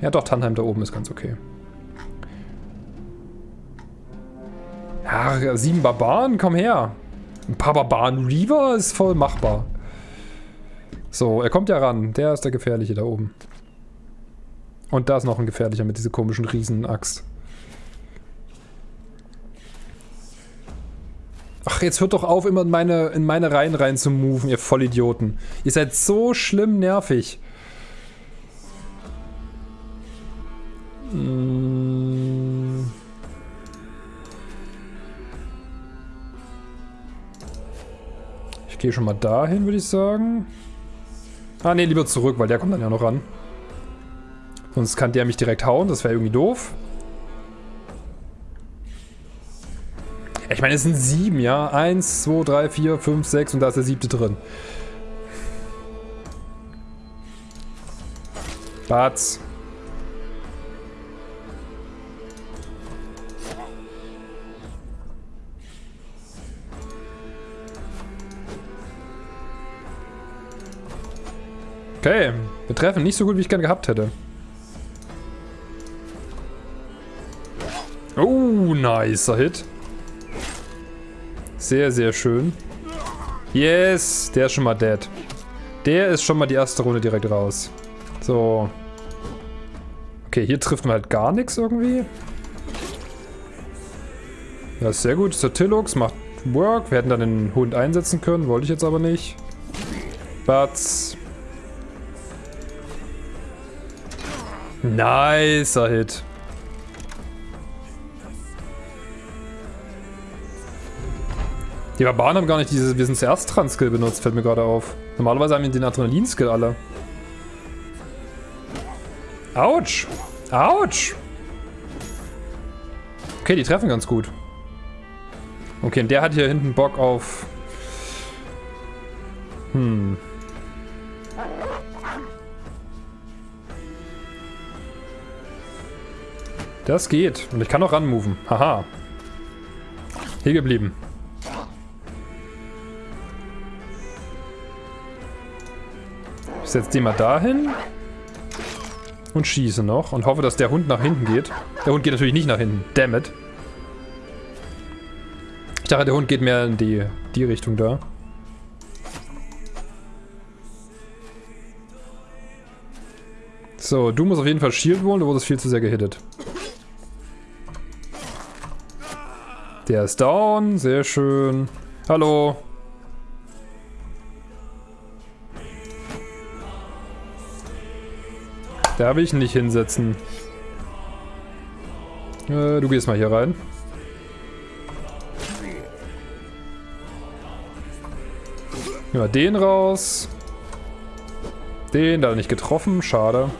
Ja doch, Tannheim da oben ist ganz okay. Ja, sieben Barbaren, komm her. Ein paar Barbaren Reaver ist voll machbar. So, er kommt ja ran. Der ist der Gefährliche da oben. Und da ist noch ein Gefährlicher mit dieser komischen Riesenaxt. Ach, jetzt hört doch auf, immer in meine, in meine Reihen rein zu moven, ihr Vollidioten. Ihr seid so schlimm nervig. Hm. Ich gehe schon mal dahin, würde ich sagen. Ah, ne, lieber zurück, weil der kommt dann ja noch ran. Sonst kann der mich direkt hauen, das wäre irgendwie doof. Ich meine, es sind sieben, ja? Eins, zwei, drei, vier, fünf, sechs und da ist der siebte drin. Batz. Okay, wir treffen nicht so gut, wie ich gern gehabt hätte. Oh, nicer Hit. Sehr, sehr schön. Yes, der ist schon mal dead. Der ist schon mal die erste Runde direkt raus. So. Okay, hier trifft man halt gar nichts irgendwie. Ja, sehr gut. Ist der macht Work. Wir hätten dann den Hund einsetzen können, wollte ich jetzt aber nicht. Batz. Nicer Hit. Die Barbaren haben gar nicht dieses Wir sind zuerst dran Skill benutzt, fällt mir gerade auf. Normalerweise haben wir den Adrenalin-Skill alle. Autsch! Autsch! Okay, die treffen ganz gut. Okay, und der hat hier hinten Bock auf... Hm. Das geht. Und ich kann auch ranmoven. Haha. Hier geblieben. Ich setze den mal dahin. Und schieße noch. Und hoffe, dass der Hund nach hinten geht. Der Hund geht natürlich nicht nach hinten. Damn it. Ich dachte, der Hund geht mehr in die, die Richtung da. So, du musst auf jeden Fall Shield holen, du wurdest viel zu sehr gehittet. Der ist down, sehr schön. Hallo. Da will ich ihn nicht hinsetzen. Äh, du gehst mal hier rein. Nehmen wir den raus. Den, da nicht getroffen, schade.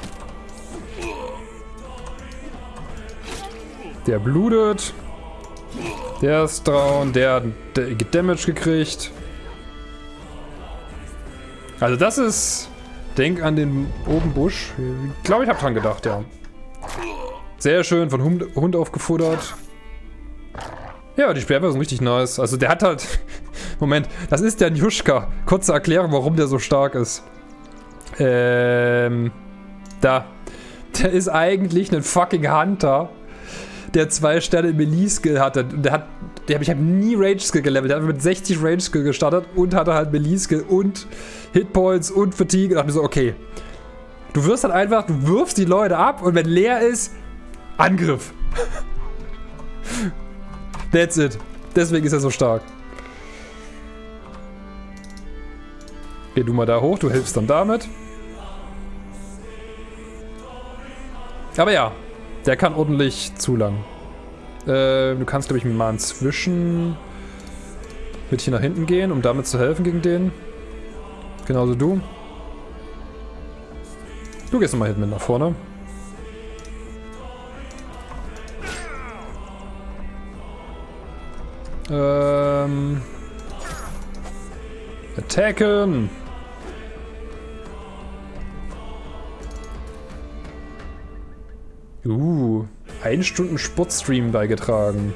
Der blutet. Der ist down, der hat Damage gekriegt. Also das ist... Denk an den oben Busch. Ich glaube, ich habe dran gedacht, ja. Sehr schön, von Hund, Hund aufgefuttert. Ja, die Sperrwaffe ist richtig nice. Also der hat halt... Moment, das ist der Njuschka. Kurze Erklärung, warum der so stark ist. Ähm... Da. Der ist eigentlich ein fucking Hunter der zwei Sterne Melee-Skill hatte. Der hat, der, ich habe nie Rage-Skill gelevelt. Der hat mit 60 Rage-Skill gestartet und hatte halt Melee-Skill und Hitpoints und Fatigue. Und dachte mir so, okay. Du wirst halt einfach, du wirfst die Leute ab und wenn leer ist, Angriff. That's it. Deswegen ist er so stark. Geh du mal da hoch, du hilfst dann damit. Aber ja, der kann ordentlich zu lang. Äh, du kannst, glaube ich, mal inzwischen mit hier nach hinten gehen, um damit zu helfen gegen den. Genauso du. Du gehst nochmal hinten nach vorne. Ähm... Attacken! Uh, ein Stunden Sportstream beigetragen.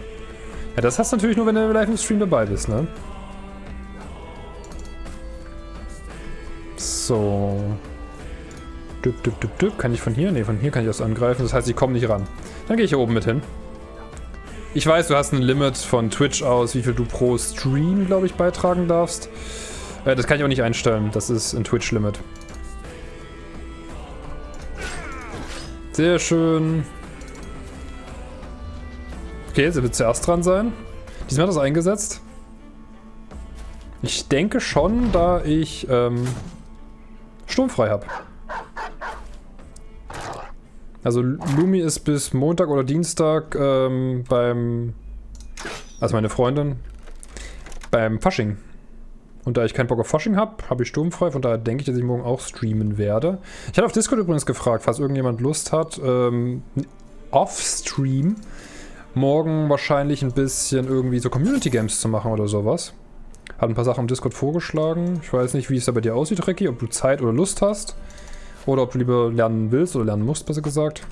Ja, das hast du natürlich nur, wenn du live im Stream dabei bist, ne? So. Düpp, düpp, düpp, düpp. Kann ich von hier? Ne, von hier kann ich das angreifen. Das heißt, ich komme nicht ran. Dann gehe ich hier oben mit hin. Ich weiß, du hast ein Limit von Twitch aus, wie viel du pro Stream, glaube ich, beitragen darfst. Äh, das kann ich auch nicht einstellen. Das ist ein Twitch-Limit. Sehr schön. Okay, sie wird zuerst dran sein. Diesmal hat das eingesetzt. Ich denke schon, da ich ähm, sturmfrei habe. Also Lumi ist bis Montag oder Dienstag ähm, beim, also meine Freundin, beim Fasching. Und da ich keinen Bock auf Fasching habe, habe ich sturmfrei, von daher denke ich, dass ich morgen auch streamen werde. Ich hatte auf Discord übrigens gefragt, falls irgendjemand Lust hat, ähm, off-Stream morgen wahrscheinlich ein bisschen irgendwie so Community Games zu machen oder sowas. Hat ein paar Sachen im Discord vorgeschlagen. Ich weiß nicht, wie es da bei dir aussieht, Recki, ob du Zeit oder Lust hast. Oder ob du lieber lernen willst oder lernen musst, besser gesagt.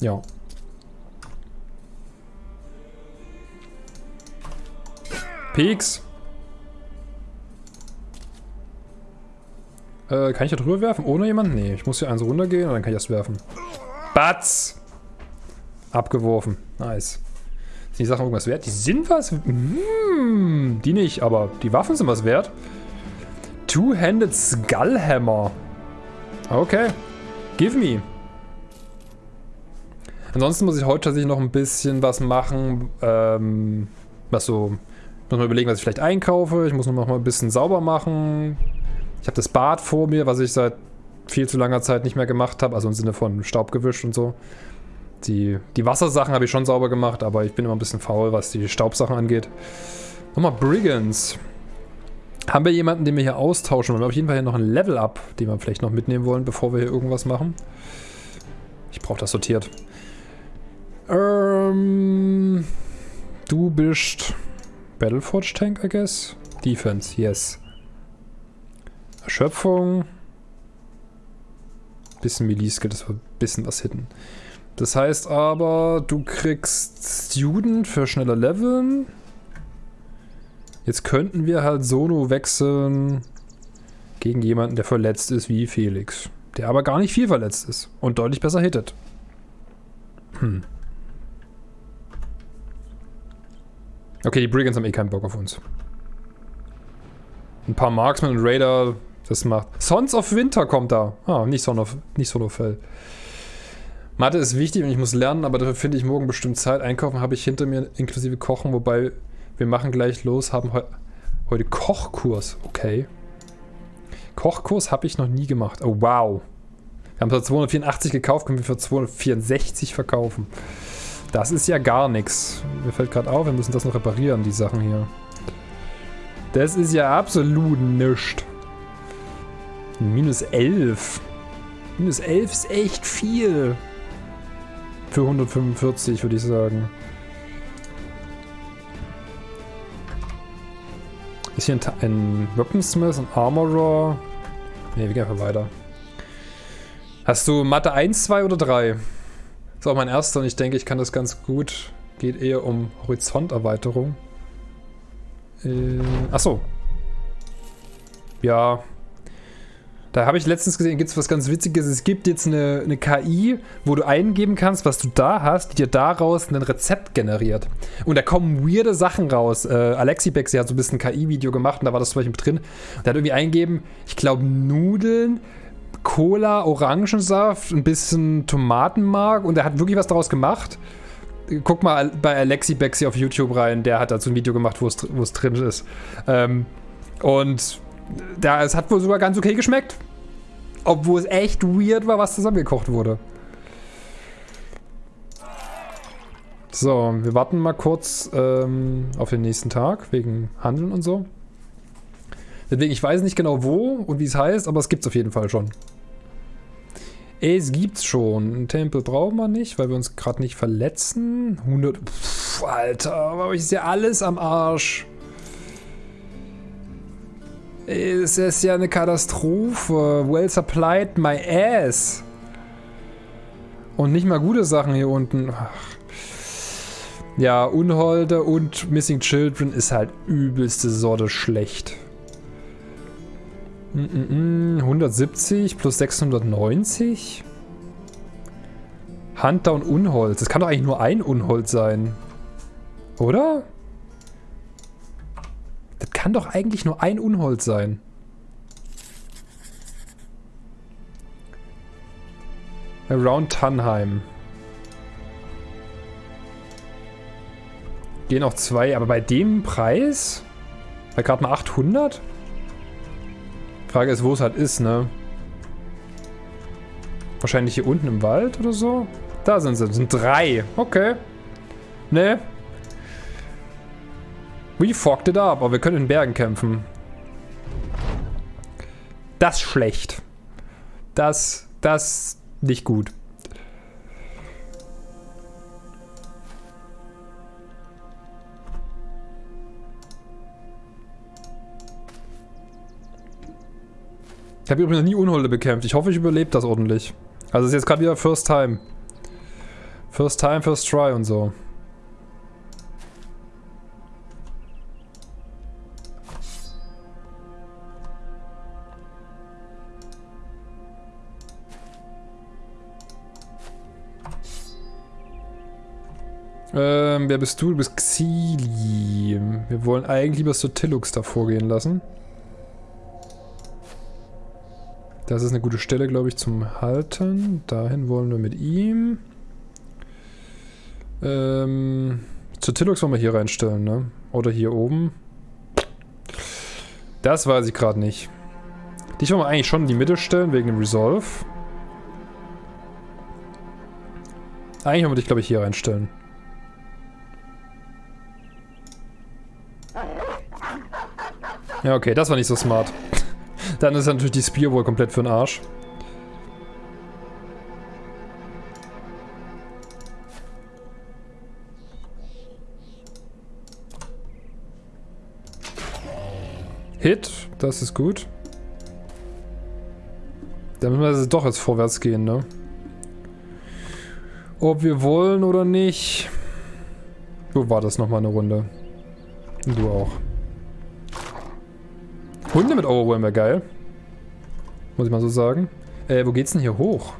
Ja. Peaks. Äh, kann ich da drüber werfen? Ohne jemanden? Nee, ich muss hier eins runtergehen und dann kann ich das werfen. Batz! Abgeworfen. Nice. Sind die Sachen irgendwas wert? Die sind was? Hm, die nicht, aber die Waffen sind was wert. Two-Handed Skullhammer. Okay. Give me. Ansonsten muss ich heute tatsächlich noch ein bisschen was machen, ähm, was so, muss mal überlegen, was ich vielleicht einkaufe. Ich muss noch mal ein bisschen sauber machen. Ich habe das Bad vor mir, was ich seit viel zu langer Zeit nicht mehr gemacht habe, also im Sinne von Staub gewischt und so. Die, die Wassersachen habe ich schon sauber gemacht, aber ich bin immer ein bisschen faul, was die Staubsachen angeht. Nochmal Brigands. Haben wir jemanden, den wir hier austauschen wollen? Wir haben auf jeden Fall hier noch ein Level-Up, den wir vielleicht noch mitnehmen wollen, bevor wir hier irgendwas machen. Ich brauche das sortiert. Ähm, du bist Battleforge Tank, I guess. Defense, yes. Erschöpfung. Bisschen Melee-Skill, das war ein bisschen was hitten. Das heißt aber, du kriegst Student für schneller Leveln. Jetzt könnten wir halt Sono wechseln gegen jemanden, der verletzt ist wie Felix. Der aber gar nicht viel verletzt ist und deutlich besser hittet. Hm. Okay, die Brigands haben eh keinen Bock auf uns. Ein paar Marksmen und Raider, das macht... Sons of Winter kommt da. Ah, nicht Son of... nicht Solofell. Mathe ist wichtig und ich muss lernen, aber dafür finde ich morgen bestimmt Zeit. Einkaufen habe ich hinter mir, inklusive Kochen, wobei wir machen gleich los, haben he heute Kochkurs. Okay. Kochkurs habe ich noch nie gemacht. Oh, wow. Wir haben es für 284 gekauft, können wir für 264 verkaufen. Das ist ja gar nichts. Mir fällt gerade auf, wir müssen das noch reparieren, die Sachen hier. Das ist ja absolut nichts. Minus 11. Minus 11 ist echt viel. Für 145, würde ich sagen. Ist hier ein, ein Weaponsmith, ein Armorer? Ne, wir gehen einfach weiter. Hast du Mathe 1, 2 oder 3? Das auch mein erster und ich denke, ich kann das ganz gut. Geht eher um Horizonterweiterung. Äh, achso. Ja, da habe ich letztens gesehen, gibt es was ganz Witziges. Es gibt jetzt eine, eine KI, wo du eingeben kannst, was du da hast, die dir daraus ein Rezept generiert. Und da kommen weirde Sachen raus. Äh, Alexi Bexi hat so ein bisschen KI-Video gemacht und da war das zum Beispiel drin. Der hat irgendwie eingeben, ich glaube, Nudeln, Cola, Orangensaft, ein bisschen Tomatenmark und er hat wirklich was daraus gemacht. Guck mal bei Alexi Bexi auf YouTube rein, der hat dazu ein Video gemacht, wo es drin ist. Ähm, und da, es hat wohl sogar ganz okay geschmeckt. Obwohl es echt weird war, was zusammengekocht wurde. So, wir warten mal kurz ähm, auf den nächsten Tag, wegen Handeln und so. Deswegen, ich weiß nicht genau wo und wie es heißt, aber es gibt es auf jeden Fall schon. Es gibt's schon. Einen Tempel brauchen wir nicht, weil wir uns gerade nicht verletzen. 100... Pff, Alter, aber ist ja alles am Arsch. Es ist ja eine Katastrophe. Well supplied my ass. Und nicht mal gute Sachen hier unten. Ach. Ja, Unholde und Missing Children ist halt übelste Sorte schlecht. Mm -mm, 170 plus 690? Hunter und Unholz. Das kann doch eigentlich nur ein Unholz sein. Oder? Das kann doch eigentlich nur ein Unholz sein. Around Tannheim. Gehen auch zwei, aber bei dem Preis? Bei gerade mal 800? Frage ist, wo es halt ist, ne? Wahrscheinlich hier unten im Wald oder so? Da sind sie. Sind drei. Okay. Ne. We fucked it up. Aber wir können in Bergen kämpfen. Das schlecht. Das, das nicht gut. Ich habe übrigens noch nie Unholde bekämpft. Ich hoffe, ich überlebe das ordentlich. Also es ist jetzt gerade wieder First Time. First Time, First Try und so. Ähm, wer bist du? Du bist Xili. Wir wollen eigentlich lieber Sotilux da vorgehen lassen. Das ist eine gute Stelle, glaube ich, zum Halten. Dahin wollen wir mit ihm. Ähm, zu Tilux wollen wir hier reinstellen, ne? Oder hier oben. Das weiß ich gerade nicht. Dich wollen wir eigentlich schon in die Mitte stellen, wegen dem Resolve. Eigentlich wollen wir dich, glaube ich, hier reinstellen. Ja, okay, das war nicht so smart. Dann ist natürlich die Spear wohl komplett für den Arsch. Hit, das ist gut. Dann müssen wir doch jetzt vorwärts gehen, ne? Ob wir wollen oder nicht. Du war das nochmal eine Runde. Du auch. Hunde mit Overwhelm wäre geil. Muss ich mal so sagen. Äh, wo geht's denn hier hoch?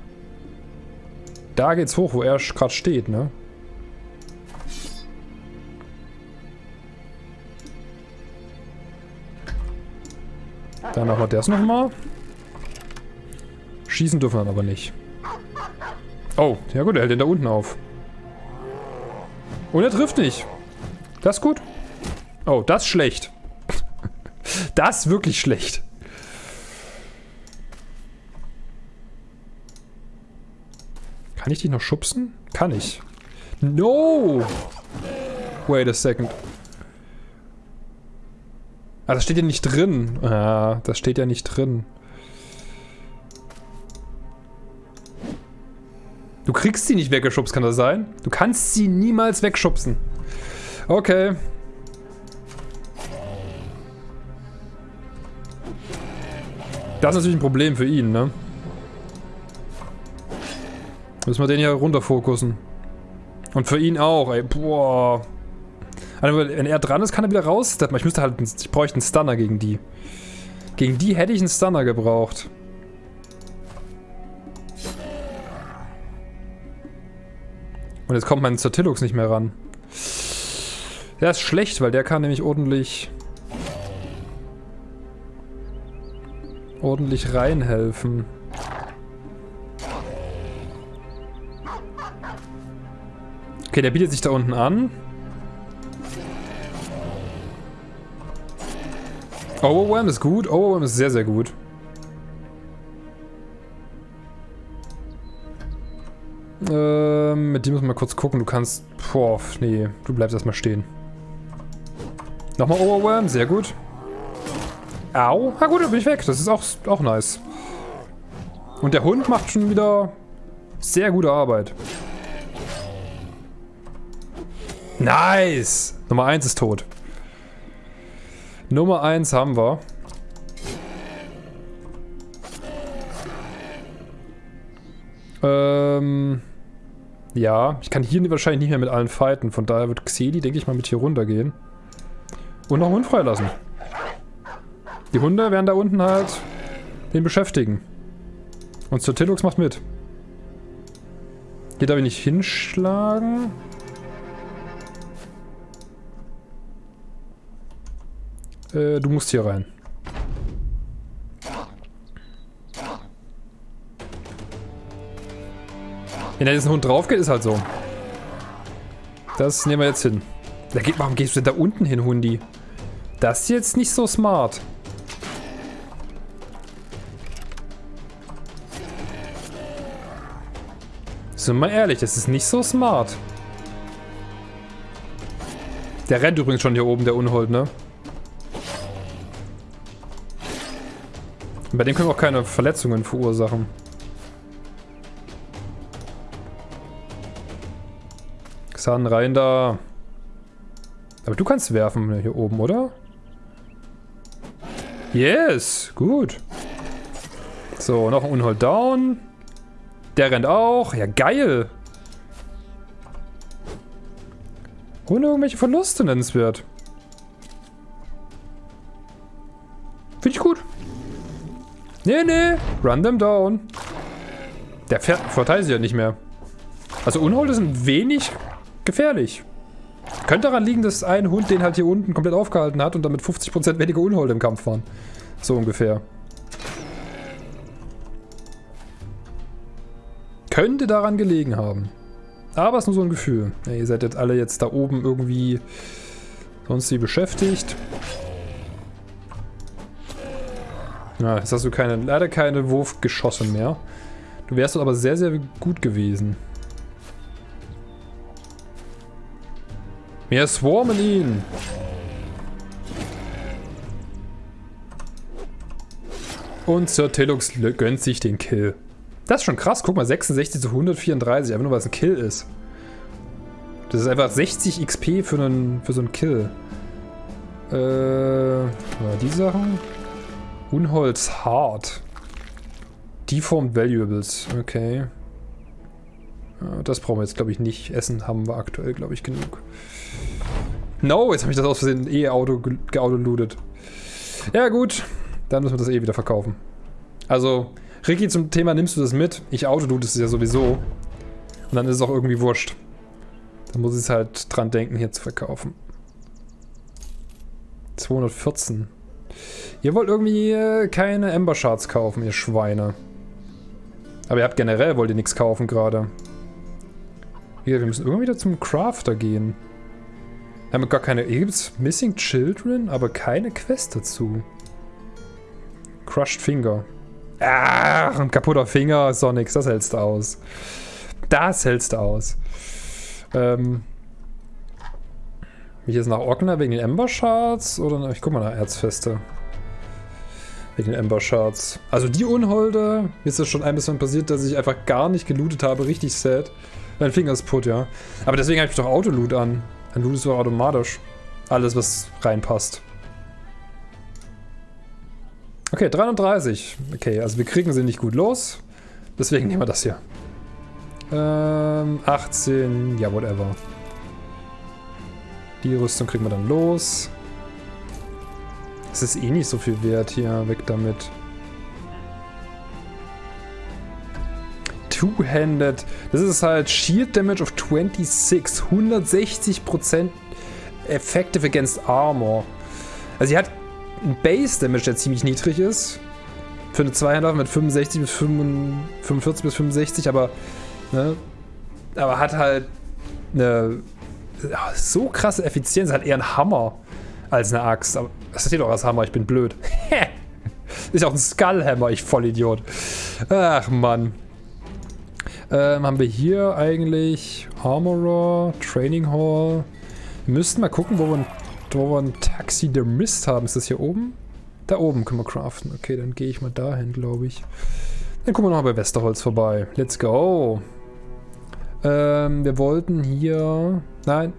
Da geht's hoch, wo er gerade steht, ne? Dann machen wir das nochmal. Schießen dürfen wir aber nicht. Oh, ja gut, er hält den da unten auf. Und er trifft nicht. Das ist gut. Oh, das ist schlecht. Das ist wirklich schlecht. Kann ich dich noch schubsen? Kann ich. No! Wait a second. Ah, das steht ja nicht drin. Ah, das steht ja nicht drin. Du kriegst sie nicht weggeschubst, kann das sein? Du kannst sie niemals wegschubsen. Okay. Das ist natürlich ein Problem für ihn, ne? Müssen wir den hier runter fokussen. Und für ihn auch, ey. Boah. Also, wenn er dran ist, kann er wieder raus. Ich müsste halt, ich bräuchte einen Stunner gegen die. Gegen die hätte ich einen Stunner gebraucht. Und jetzt kommt mein Zertillux nicht mehr ran. Der ist schlecht, weil der kann nämlich ordentlich... ordentlich reinhelfen. Okay, der bietet sich da unten an. Overwhelm ist gut. Overwhelm ist sehr, sehr gut. Ähm, mit dem müssen wir mal kurz gucken. Du kannst... Boah, nee. Du bleibst erstmal stehen. Nochmal Overwhelm. Sehr gut. Au. Na gut, dann bin ich weg. Das ist auch, auch nice. Und der Hund macht schon wieder sehr gute Arbeit. Nice! Nummer 1 ist tot. Nummer 1 haben wir. Ähm... Ja, ich kann hier wahrscheinlich nicht mehr mit allen fighten. Von daher wird Xeli, denke ich mal, mit hier runtergehen. Und noch einen Hund freilassen. Die Hunde werden da unten halt den beschäftigen. Und Sir Tillux macht mit. Hier darf ich nicht hinschlagen. Äh, du musst hier rein. Wenn da jetzt ein Hund drauf geht, ist halt so. Das nehmen wir jetzt hin. Da geht, warum gehst du denn da unten hin, Hundi? Das ist jetzt nicht so smart. Sind wir mal ehrlich, das ist nicht so smart. Der rennt übrigens schon hier oben, der Unhold, ne? Bei dem können wir auch keine Verletzungen verursachen. Xan, rein da. Aber du kannst werfen hier oben, oder? Yes, gut. So, noch ein Unhold down. Der rennt auch. Ja, geil. Ohne irgendwelche Verluste nennenswert. Finde ich gut. Nee, nee. Run them down. Der verteilt sich ja nicht mehr. Also Unholde sind wenig gefährlich. Könnte daran liegen, dass ein Hund den halt hier unten komplett aufgehalten hat und damit 50% weniger Unholde im Kampf waren. So ungefähr. Könnte daran gelegen haben. Aber es ist nur so ein Gefühl. Ja, ihr seid jetzt alle jetzt da oben irgendwie sonst sie beschäftigt. Ja, jetzt hast du keine, leider keine Wurfgeschosse mehr. Du wärst aber sehr, sehr gut gewesen. Wir swarmen ihn. Und Sir Tillux gönnt sich den Kill. Das ist schon krass. Guck mal, 66 zu 134. Einfach nur, weil es ein Kill ist. Das ist einfach 60 XP für, einen, für so einen Kill. Äh, die Sachen. Unholz hart. Deformed Valuables. Okay. Das brauchen wir jetzt, glaube ich, nicht. Essen haben wir aktuell, glaube ich, genug. No, jetzt habe ich das aus Versehen E-Auto geautolootet. Ja, gut. Dann müssen wir das eh wieder verkaufen. Also, Ricky, zum Thema nimmst du das mit? Ich autoloot es ja sowieso. Und dann ist es auch irgendwie wurscht. Dann muss ich es halt dran denken, hier zu verkaufen. 214. Ihr wollt irgendwie äh, keine Ember Shards kaufen, ihr Schweine. Aber ihr habt generell, wollt ihr nichts kaufen gerade. Ja, wir müssen irgendwie wieder zum Crafter gehen. Wir haben gar keine... Hier gibt es Missing Children, aber keine Quest dazu. Crushed Finger. Ach, ein kaputter Finger, Sonics, das hältst du aus. Das hältst du aus. Ähm... Mich jetzt nach Ogner wegen den Ember Shards? Oder... Ich guck mal nach Erzfeste. Wegen den Ember Shards. Also die Unholde, mir ist das schon ein bisschen passiert, dass ich einfach gar nicht gelootet habe. Richtig sad. Mein Finger ist put, ja. Aber deswegen habe ich doch Autoloot an. Dann lootest du automatisch. Alles, was reinpasst. Okay, 33. Okay, also wir kriegen sie nicht gut los. Deswegen nehmen wir das hier. Ähm, 18. Ja, whatever. Die Rüstung kriegen wir dann los. Es ist eh nicht so viel wert hier. Weg damit. Two-Handed. Das ist halt Shield Damage of 26. 160% Effective against Armor. Also sie hat ein Base Damage, der ziemlich niedrig ist. Für eine Zweihänder mit 65 bis 45 bis 65, aber ne, aber hat halt eine so krasse Effizienz, hat eher ein Hammer als eine Axt. Aber das steht doch als Hammer, ich bin blöd. ist auch ein Skullhammer, ich Vollidiot. Ach Mann. Ähm, haben wir hier eigentlich Armorer, Training Hall. Wir müssten mal gucken, wo wir, ein, ein Taxidermist haben. Ist das hier oben? Da oben können wir craften. Okay, dann gehe ich mal dahin, glaube ich. Dann gucken wir noch bei Westerholz vorbei. Let's go. Ähm, wir wollten hier... Nein.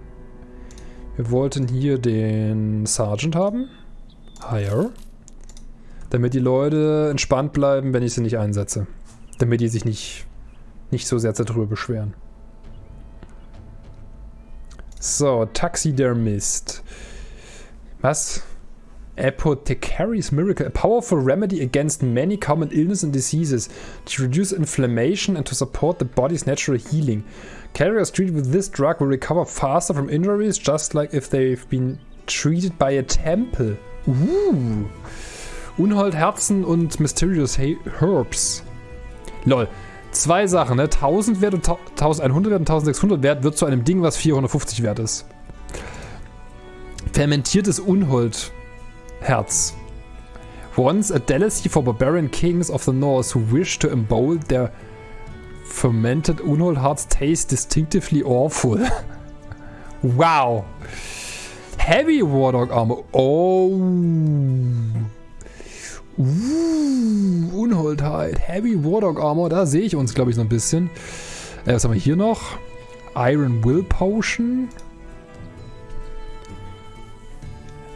Wir wollten hier den Sergeant haben. Hire. Damit die Leute entspannt bleiben, wenn ich sie nicht einsetze. Damit die sich nicht nicht so sehr darüber beschweren. So, Taxidermist. Was? Apothecary's Miracle, a powerful remedy against many common illnesses and diseases to reduce inflammation and to support the body's natural healing. Carriers treated with this drug will recover faster from injuries, just like if they've been treated by a temple. Uh. Unhold Herzen und Mysterious Herbs. Lol. Zwei Sachen, ne? 1000 Wert und 1100 Wert und 1600 Wert wird zu einem Ding, was 450 Wert ist. Fermentiertes Unhold-Herz. Once a delicacy for barbarian kings of the north who wish to embold their fermented Unhold hearts taste distinctively awful. wow. Heavy Wardog Armor. Oh. Uh, Unholdheit. Heavy Wardog Armor. Da sehe ich uns, glaube ich, so ein bisschen. Äh, was haben wir hier noch? Iron Will Potion.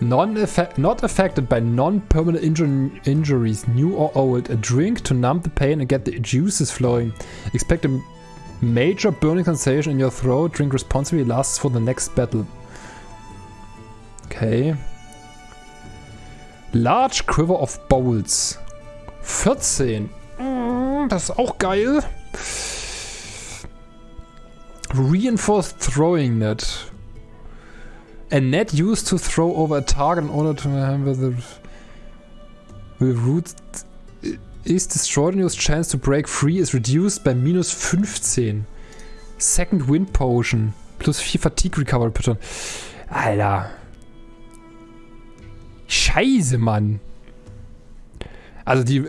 Not affected by non-permanent injur injuries, new or old. A drink to numb the pain and get the juices flowing. Expect a major burning sensation in your throat. Drink responsibly. Lasts for the next battle. Okay. Large Quiver of Bowls. 14. Mm, das ist auch geil. Reinforced Throwing Net. A net used to throw over a target in order to have the with roots is destroyed and your chance to break free is reduced by minus 15. Second Wind Potion. Plus 4 Fatigue Recovery Pattern. Alter. Scheiße, Mann. Also die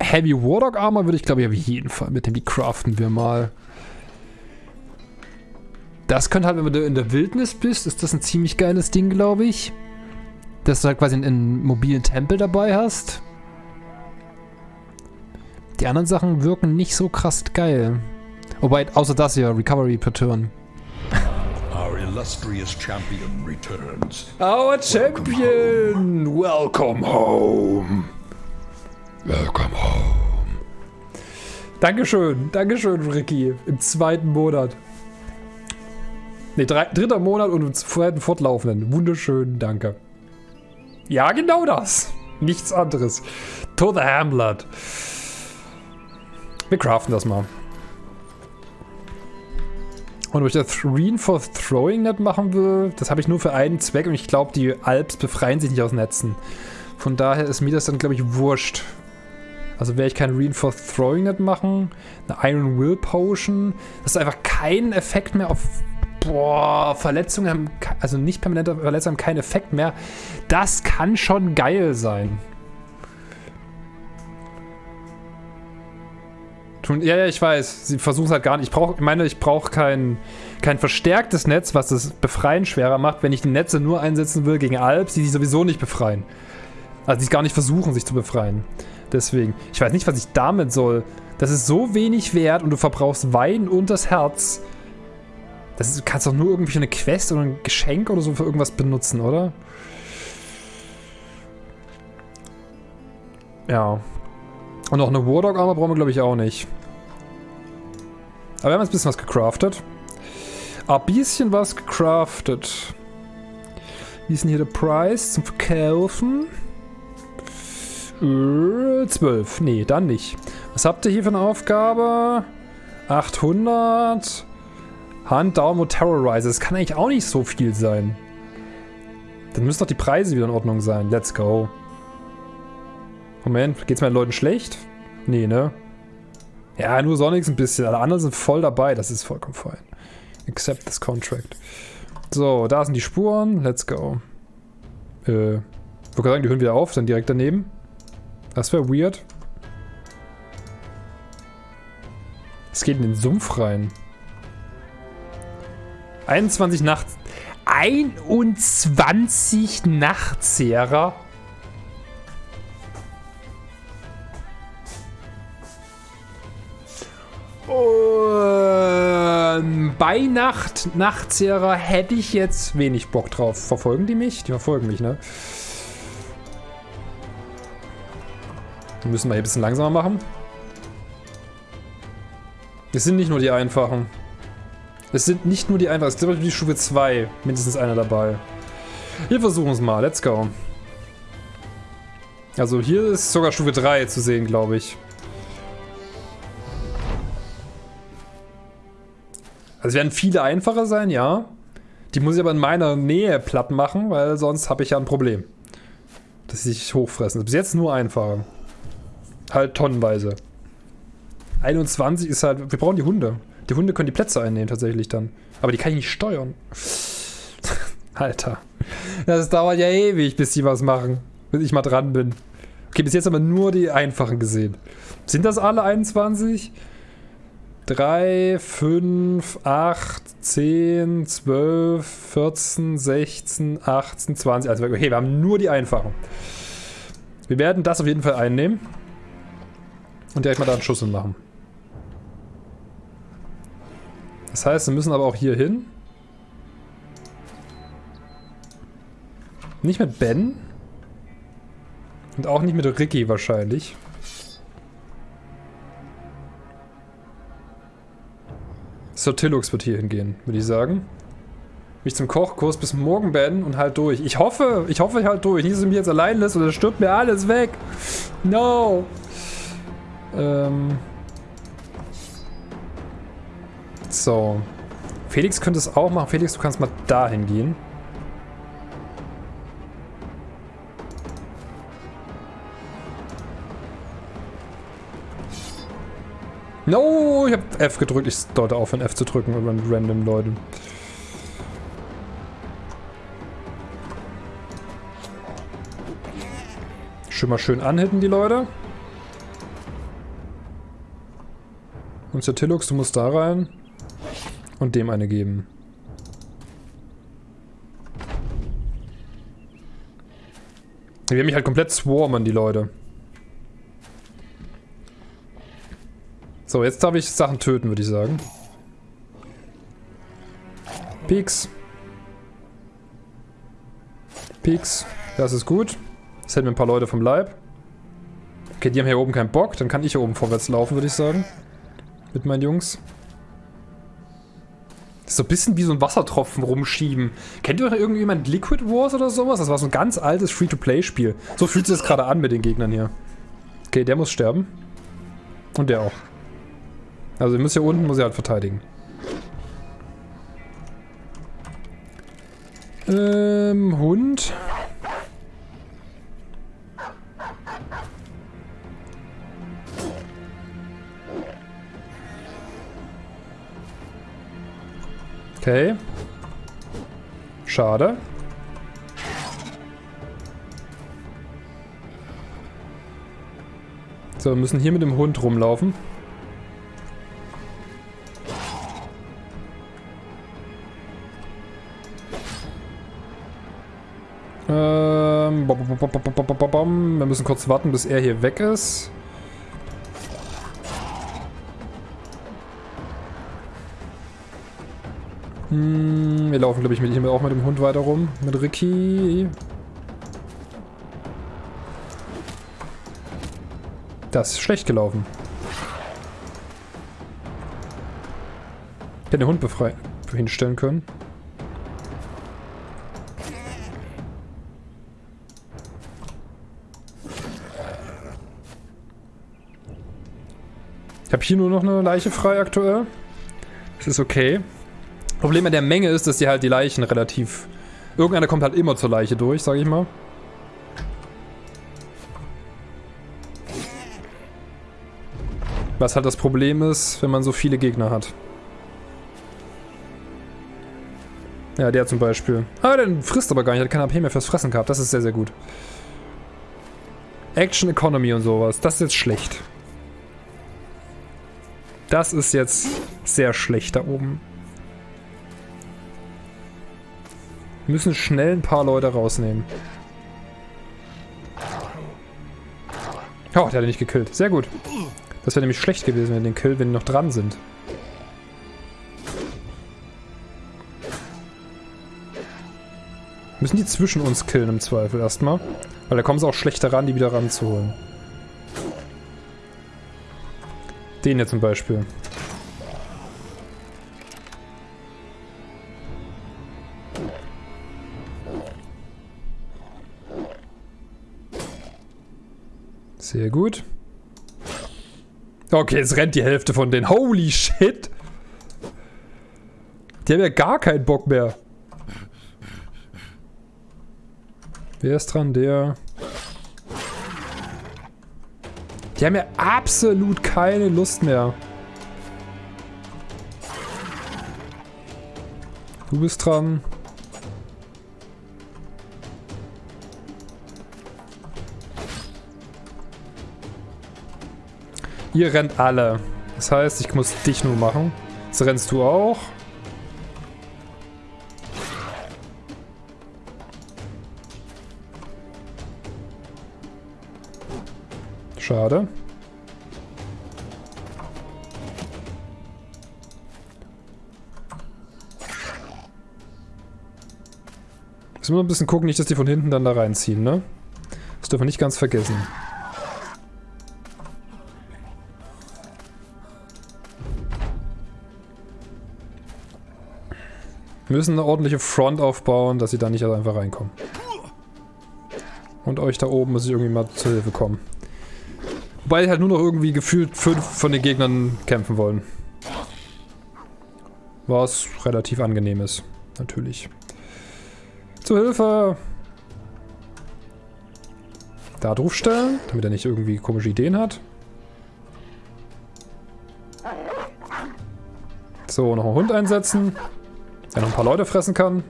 Heavy Warlock Armor würde ich glaube ich auf jeden Fall mit dem, die craften wir mal. Das könnte halt, wenn du in der Wildnis bist, ist das ein ziemlich geiles Ding, glaube ich. Dass du halt quasi einen, einen mobilen Tempel dabei hast. Die anderen Sachen wirken nicht so krass geil. Wobei, außer das hier, Recovery per Turn. Our illustrious champion returns. Our champion! Welcome home! Welcome home. Dankeschön, Dankeschön, Ricky. Im zweiten Monat. Ne, dritter Monat und im zweiten fortlaufenden. Wunderschön, danke. Ja, genau das. Nichts anderes. To the Hamlet. Wir craften das mal. Und ob ich das Reen for Throwing Net machen will, das habe ich nur für einen Zweck und ich glaube, die Alps befreien sich nicht aus Netzen. Von daher ist mir das dann, glaube ich, wurscht. Also werde ich kein Reinforced Throwing Net machen. Eine Iron Will Potion. Das ist einfach kein Effekt mehr auf boah, Verletzungen haben, also nicht permanente Verletzungen haben keinen Effekt mehr. Das kann schon geil sein. Ja, ja, ich weiß. Sie versuchen es halt gar nicht. Ich brauche, ich meine, ich brauche kein, kein verstärktes Netz, was das Befreien schwerer macht, wenn ich die Netze nur einsetzen will gegen Alps, die sich sowieso nicht befreien. Also die es gar nicht versuchen, sich zu befreien. Deswegen. Ich weiß nicht, was ich damit soll. Das ist so wenig wert und du verbrauchst Wein und das Herz. Das ist, du kannst doch nur irgendwie eine Quest oder ein Geschenk oder so für irgendwas benutzen, oder? Ja. Und noch eine Wardog Armor brauchen wir, glaube ich, auch nicht. Aber wir haben jetzt ein bisschen was gecraftet. Ein bisschen was gecraftet. Wie ist denn hier der Preis zum Verkaufen? Äh, 12. Nee, dann nicht. Was habt ihr hier für eine Aufgabe? 800. Hunt Down Terrorizer. Das kann eigentlich auch nicht so viel sein. Dann müssen doch die Preise wieder in Ordnung sein. Let's go. Moment, geht's meinen Leuten schlecht? Nee, ne? Ja, nur Sonics ein bisschen. Alle anderen sind voll dabei. Das ist vollkommen fein. Accept this contract. So, da sind die Spuren. Let's go. Äh, ich würde sagen, die hören wieder auf, dann direkt daneben. Das wäre weird. Es geht in den Sumpf rein. 21 Nachts. 21 Nachtzehrer. Und bei Nacht, Nachtzehrer hätte ich jetzt wenig Bock drauf. Verfolgen die mich? Die verfolgen mich, ne? Müssen wir hier ein bisschen langsamer machen. Es sind nicht nur die einfachen. Es sind nicht nur die einfachen. Es ist glaube die Stufe 2. Mindestens einer dabei. Wir versuchen es mal. Let's go. Also hier ist sogar Stufe 3 zu sehen, glaube ich. Also es werden viele einfacher sein, ja. Die muss ich aber in meiner Nähe platt machen, weil sonst habe ich ja ein Problem. Dass sie sich hochfressen. Bis jetzt nur einfacher. Halt tonnenweise. 21 ist halt... Wir brauchen die Hunde. Die Hunde können die Plätze einnehmen tatsächlich dann. Aber die kann ich nicht steuern. Alter. Das dauert ja ewig, bis die was machen. Bis ich mal dran bin. Okay, bis jetzt haben wir nur die einfachen gesehen. Sind das alle 21? 3, 5, 8, 10, 12, 14, 16, 18, 20. Also okay, wir haben nur die einfachen. Wir werden das auf jeden Fall einnehmen. Und direkt mal da einen Schuss machen. Das heißt, wir müssen aber auch hier hin. Nicht mit Ben. Und auch nicht mit Ricky wahrscheinlich. Sotilux wird hier hingehen, würde ich sagen. Mich zum Kochkurs bis morgen beenden und halt durch. Ich hoffe, ich hoffe ich halt durch. Nicht, dass du mich jetzt allein lässt oder stirbt mir alles weg. No. Ähm. So. Felix könnte es auch machen. Felix, du kannst mal dahin gehen. No, ich habe F gedrückt. Ich sollte aufhören, F zu drücken über random Leute. Schon mal schön anhitten, die Leute. Und Tilux, du musst da rein. Und dem eine geben. Wir haben mich halt komplett swarmen, die Leute. So, jetzt darf ich Sachen töten, würde ich sagen. Peaks. Peaks. Das ist gut. Das hält mir ein paar Leute vom Leib. Okay, die haben hier oben keinen Bock. Dann kann ich hier oben vorwärts laufen, würde ich sagen. Mit meinen Jungs. So ein bisschen wie so ein Wassertropfen rumschieben. Kennt ihr irgendjemand Liquid Wars oder sowas? Das war so ein ganz altes Free-to-Play-Spiel. So fühlt sich das gerade an mit den Gegnern hier. Okay, der muss sterben. Und der auch. Also ihr müsst hier unten, muss ich halt verteidigen. Ähm, Hund. Okay. Schade. So, wir müssen hier mit dem Hund rumlaufen. Ähm, wir müssen kurz warten, bis er hier weg ist. Hm, wir laufen, glaube ich, mit ihm auch mit dem Hund weiter rum. Mit Ricky. Das ist schlecht gelaufen. Ich hätte den Hund befreien hinstellen können. Ich habe hier nur noch eine Leiche frei aktuell. Das ist okay. Problem an der Menge ist, dass die halt die Leichen relativ... Irgendeiner kommt halt immer zur Leiche durch, sage ich mal. Was halt das Problem ist, wenn man so viele Gegner hat. Ja, der zum Beispiel. Ah, der frisst aber gar nicht, hat kein AP mehr fürs Fressen gehabt. Das ist sehr, sehr gut. Action Economy und sowas. Das ist jetzt schlecht. Das ist jetzt sehr schlecht da oben. Müssen schnell ein paar Leute rausnehmen. Oh, der hat ihn nicht gekillt. Sehr gut. Das wäre nämlich schlecht gewesen, wenn den Kill, wenn die noch dran sind. Müssen die zwischen uns killen im Zweifel erstmal. Weil da kommen sie auch schlechter ran, die wieder ranzuholen. Den hier zum Beispiel. Sehr gut. Okay, jetzt rennt die Hälfte von denen. Holy shit! Die haben ja gar keinen Bock mehr. Wer ist dran? Der... Die haben ja absolut keine Lust mehr. Du bist dran. Ihr rennt alle. Das heißt, ich muss dich nur machen. Jetzt rennst du auch. Schade. Müssen wir ein bisschen gucken, nicht, dass die von hinten dann da reinziehen, ne? Das dürfen wir nicht ganz vergessen. Müssen eine ordentliche Front aufbauen, dass sie da nicht einfach reinkommen. Und euch da oben muss ich irgendwie mal zur Hilfe kommen. Wobei halt nur noch irgendwie gefühlt fünf von den Gegnern kämpfen wollen. Was relativ angenehm ist. Natürlich. Zur Hilfe! Da draufstellen, damit er nicht irgendwie komische Ideen hat. So, noch einen Hund einsetzen. Der noch ein paar Leute fressen kann.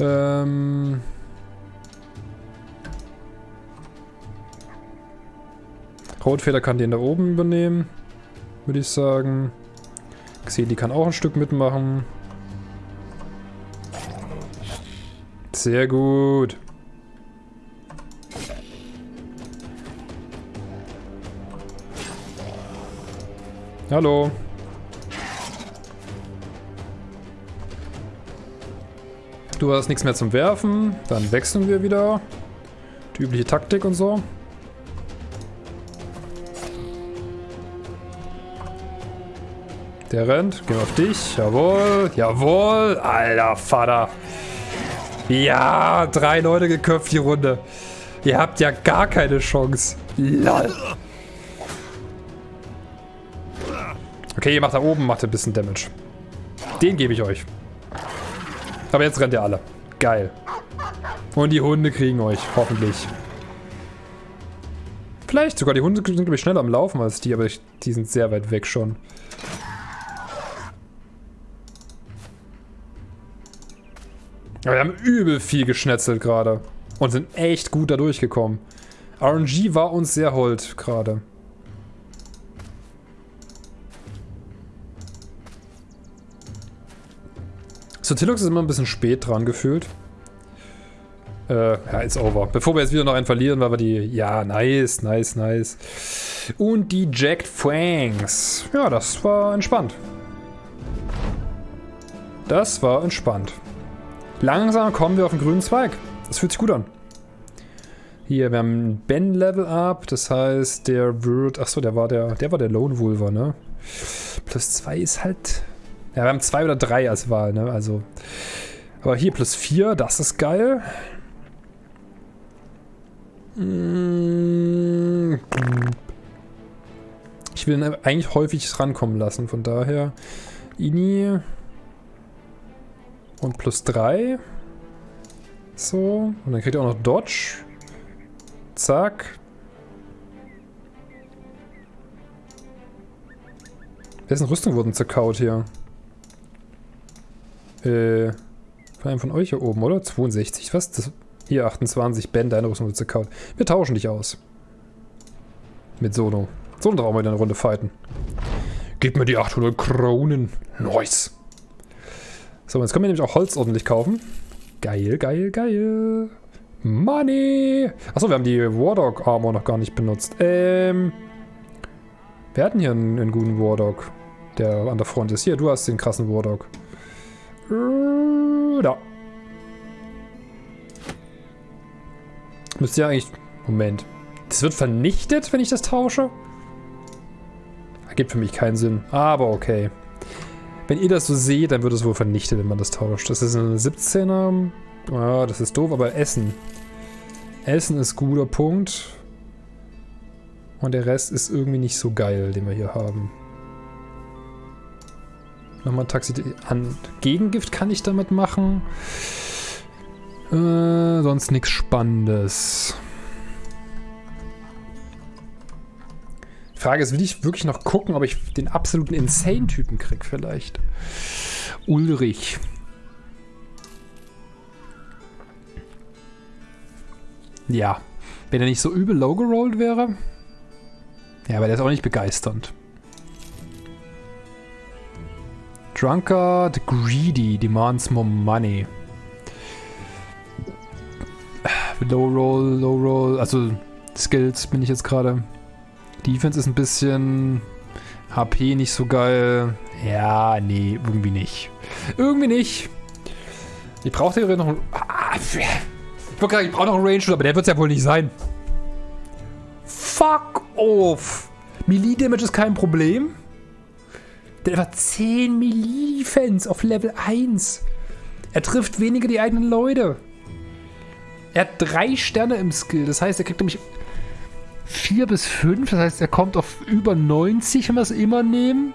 Ähm... Rotfeder kann den da oben übernehmen. Würde ich sagen. Xeli kann auch ein Stück mitmachen. Sehr gut. Hallo. Du hast nichts mehr zum Werfen. Dann wechseln wir wieder. Die übliche Taktik und so. Der rennt. Gehen auf dich. Jawohl. Jawohl. Alter Vater. Ja, drei Leute geköpft die Runde. Ihr habt ja gar keine Chance. Lol. Okay, ihr macht da oben, macht ein bisschen Damage. Den gebe ich euch. Aber jetzt rennt ihr alle. Geil. Und die Hunde kriegen euch, hoffentlich. Vielleicht sogar, die Hunde sind, glaube ich, schneller am Laufen als die, aber ich, die sind sehr weit weg schon. Aber wir haben übel viel geschnetzelt gerade. Und sind echt gut da durchgekommen. RNG war uns sehr hold gerade. Sotilux ist immer ein bisschen spät dran gefühlt. Äh, ja, ist over. Bevor wir jetzt wieder noch einen verlieren, weil wir die... Ja, nice, nice, nice. Und die Jacked Fangs. Ja, das war entspannt. Das war entspannt. Langsam kommen wir auf den grünen Zweig. Das fühlt sich gut an. Hier, wir haben ein Ben-Level-Up, das heißt, der wird... Achso, der war der, der war der Lone Wolver, ne? Plus 2 ist halt ja, wir haben zwei oder drei als Wahl, ne? Also. Aber hier plus vier, das ist geil. Mm. Ich will ihn eigentlich häufig rankommen lassen, von daher. Ini. Und plus drei. So. Und dann kriegt er auch noch Dodge. Zack. Wessen Rüstung wurden zerkaut hier? Äh, von einem von euch hier oben, oder? 62, was? Das, hier 28, Ben, deine Rüstung wird zerkaut. Wir tauschen dich aus. Mit Sono. Sono brauchen wir in eine Runde fighten. Gib mir die 800 Kronen. Nice. So, jetzt können wir nämlich auch Holz ordentlich kaufen. Geil, geil, geil. Money. Achso, wir haben die Wardog Armor noch gar nicht benutzt. Ähm. Wir hatten hier einen, einen guten Wardog, der an der Front ist. Hier, du hast den krassen Wardog. Da. Müsste ja eigentlich... Moment. Das wird vernichtet, wenn ich das tausche? Ergibt für mich keinen Sinn. Aber okay. Wenn ihr das so seht, dann wird es wohl vernichtet, wenn man das tauscht. Das ist eine 17er. Ah, das ist doof, aber Essen. Essen ist guter Punkt. Und der Rest ist irgendwie nicht so geil, den wir hier haben. Nochmal Taxi an. Gegengift kann ich damit machen. Äh, sonst nichts Spannendes. Frage ist, will ich wirklich noch gucken, ob ich den absoluten Insane-Typen krieg vielleicht? Ulrich. Ja. Wenn er nicht so übel low gerollt wäre. Ja, aber der ist auch nicht begeisternd. Drunkard Greedy demands more money. Low Roll, Low Roll, also Skills bin ich jetzt gerade. Defense ist ein bisschen HP nicht so geil. Ja, nee, irgendwie nicht. Irgendwie nicht. Ich brauche hier noch einen. Ah, ich wollte ich brauche noch einen Range, aber der wird es ja wohl nicht sein. Fuck off. Melee Damage ist kein Problem. Der hat 10 Melee Defense auf Level 1. Er trifft weniger die eigenen Leute. Er hat drei Sterne im Skill. Das heißt, er kriegt nämlich 4 bis 5. Das heißt, er kommt auf über 90, wenn wir es immer nehmen.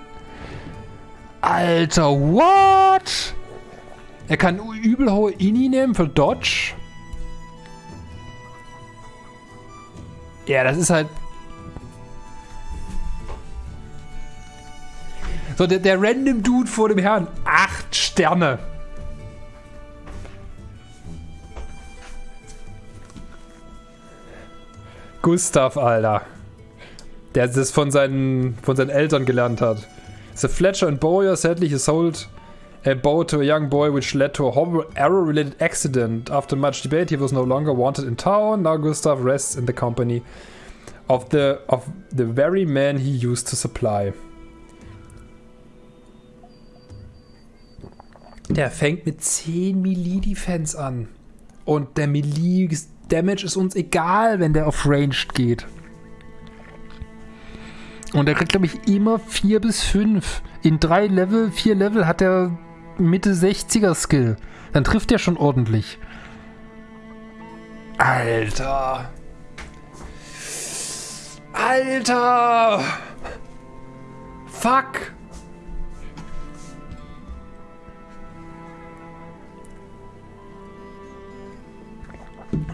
Alter, what? Er kann übel hohe Ini nehmen für Dodge. Ja, das ist halt... So, der, der random Dude vor dem Herrn. Acht Sterne. Gustav, Alter. Der das von seinen, von seinen Eltern gelernt hat. The Fletcher and Bowyer sadly sold a boat to a young boy which led to a horrible arrow-related accident. After much debate, he was no longer wanted in town. Now Gustav rests in the company of the, of the very man he used to supply. Der fängt mit 10 Melee Defense an. Und der Melee Damage ist uns egal, wenn der auf Ranged geht. Und er kriegt, glaube ich, immer 4 bis 5. In 3 Level, 4 Level hat er Mitte 60er Skill. Dann trifft er schon ordentlich. Alter. Alter. Fuck.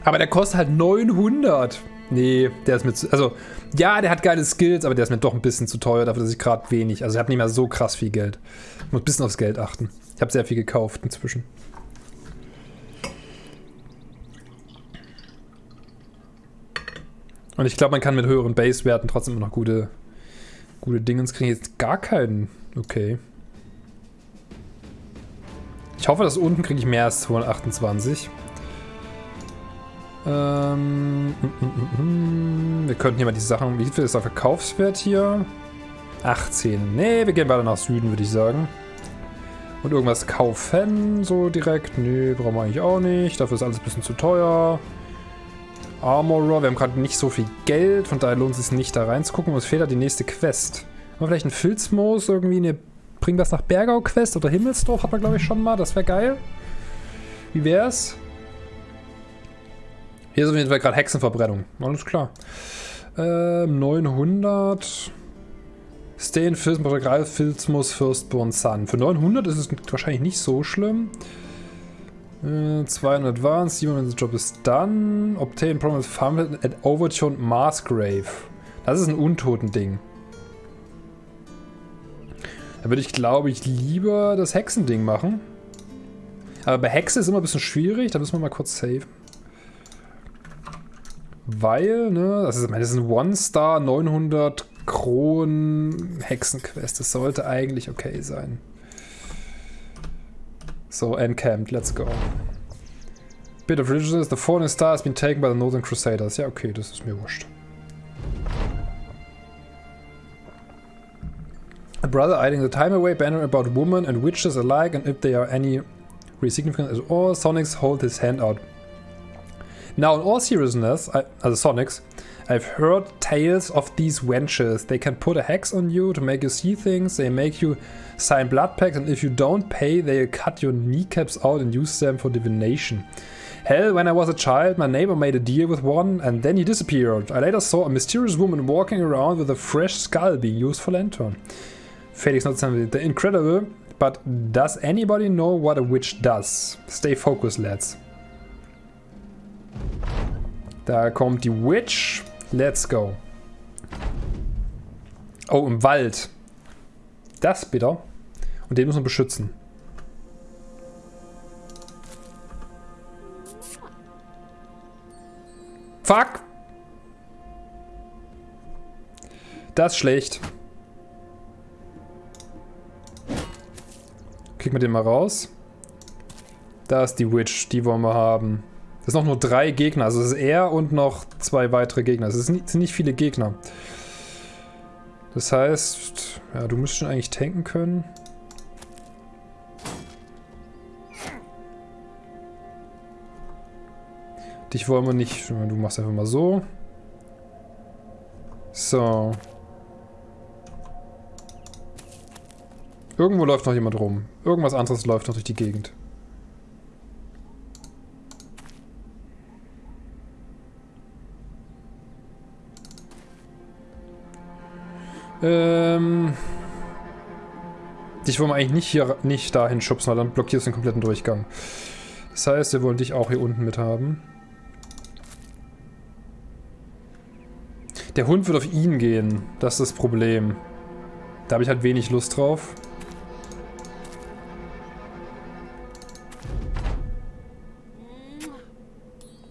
Aber der kostet halt 900. Nee, der ist mir zu. Also, ja, der hat geile Skills, aber der ist mir doch ein bisschen zu teuer dafür, dass ich gerade wenig. Also, ich habe nicht mehr so krass viel Geld. Ich muss ein bisschen aufs Geld achten. Ich habe sehr viel gekauft inzwischen. Und ich glaube, man kann mit höheren Base-Werten trotzdem immer noch gute, gute Dingens kriegen. Jetzt gar keinen. Okay. Ich hoffe, dass unten kriege ich mehr als 228. Ähm, mm, mm, mm, wir könnten hier mal die Sachen. Wie viel ist der Verkaufswert hier? 18. Nee, wir gehen weiter nach Süden, würde ich sagen. Und irgendwas kaufen, so direkt. Nee, brauchen wir eigentlich auch nicht. Dafür ist alles ein bisschen zu teuer. Armorer, wir haben gerade nicht so viel Geld, von daher lohnt es sich nicht da reinzugucken. Uns fehlt da die nächste Quest. Haben wir vielleicht einen Filzmoos, irgendwie eine Bring das nach Bergau Quest oder Himmelsdorf hat man glaube ich schon mal. Das wäre geil. Wie wär's? Hier ist auf jeden Fall gerade Hexenverbrennung. Alles klar. Ähm, 900. Stay in Filzmus, Filzmus Firstborn Sun. Für 900 ist es wahrscheinlich nicht so schlimm. Äh, 200 Advanced, 700 Job ist done. Obtain Promise Farmland at Overtune Marsgrave. Das ist ein Untoten-Ding. Da würde ich, glaube ich, lieber das Hexending machen. Aber bei Hexe ist immer ein bisschen schwierig. Da müssen wir mal kurz saven. Weil, ne, das ist, das ist ein One-Star, 900 Kronen Hexenquest. Das sollte eigentlich okay sein. So, encamped, let's go. Bit of Religiousness, the fallen star has been taken by the Northern Crusaders. Ja, okay, das ist mir wurscht. A brother idling the time away, banner about women and witches alike, and if they are any really significant at all, Sonics hold his hand out. Now, in all seriousness, I, also Sonics, I've heard tales of these wenches. They can put a hex on you to make you see things. They make you sign blood pacts, and if you don't pay, they'll cut your kneecaps out and use them for divination. Hell, when I was a child, my neighbor made a deal with one and then he disappeared. I later saw a mysterious woman walking around with a fresh skull being used for lantern. Felix not something the incredible, but does anybody know what a witch does? Stay focused, lads. Da kommt die Witch. Let's go. Oh, im Wald. Das bitter. Und den muss man beschützen. Fuck! Das ist schlecht. Kriegen wir den mal raus. Da ist die Witch, die wollen wir haben. Das sind noch nur drei Gegner, also es ist er und noch zwei weitere Gegner. Es sind nicht viele Gegner. Das heißt, ja, du müsstest schon eigentlich tanken können. Dich wollen wir nicht. Du machst einfach mal so. So. Irgendwo läuft noch jemand rum. Irgendwas anderes läuft noch durch die Gegend. Ähm... Dich wollen wir eigentlich nicht hier nicht dahin schubsen, weil dann blockierst du den kompletten Durchgang. Das heißt, wir wollen dich auch hier unten mit haben. Der Hund wird auf ihn gehen. Das ist das Problem. Da habe ich halt wenig Lust drauf.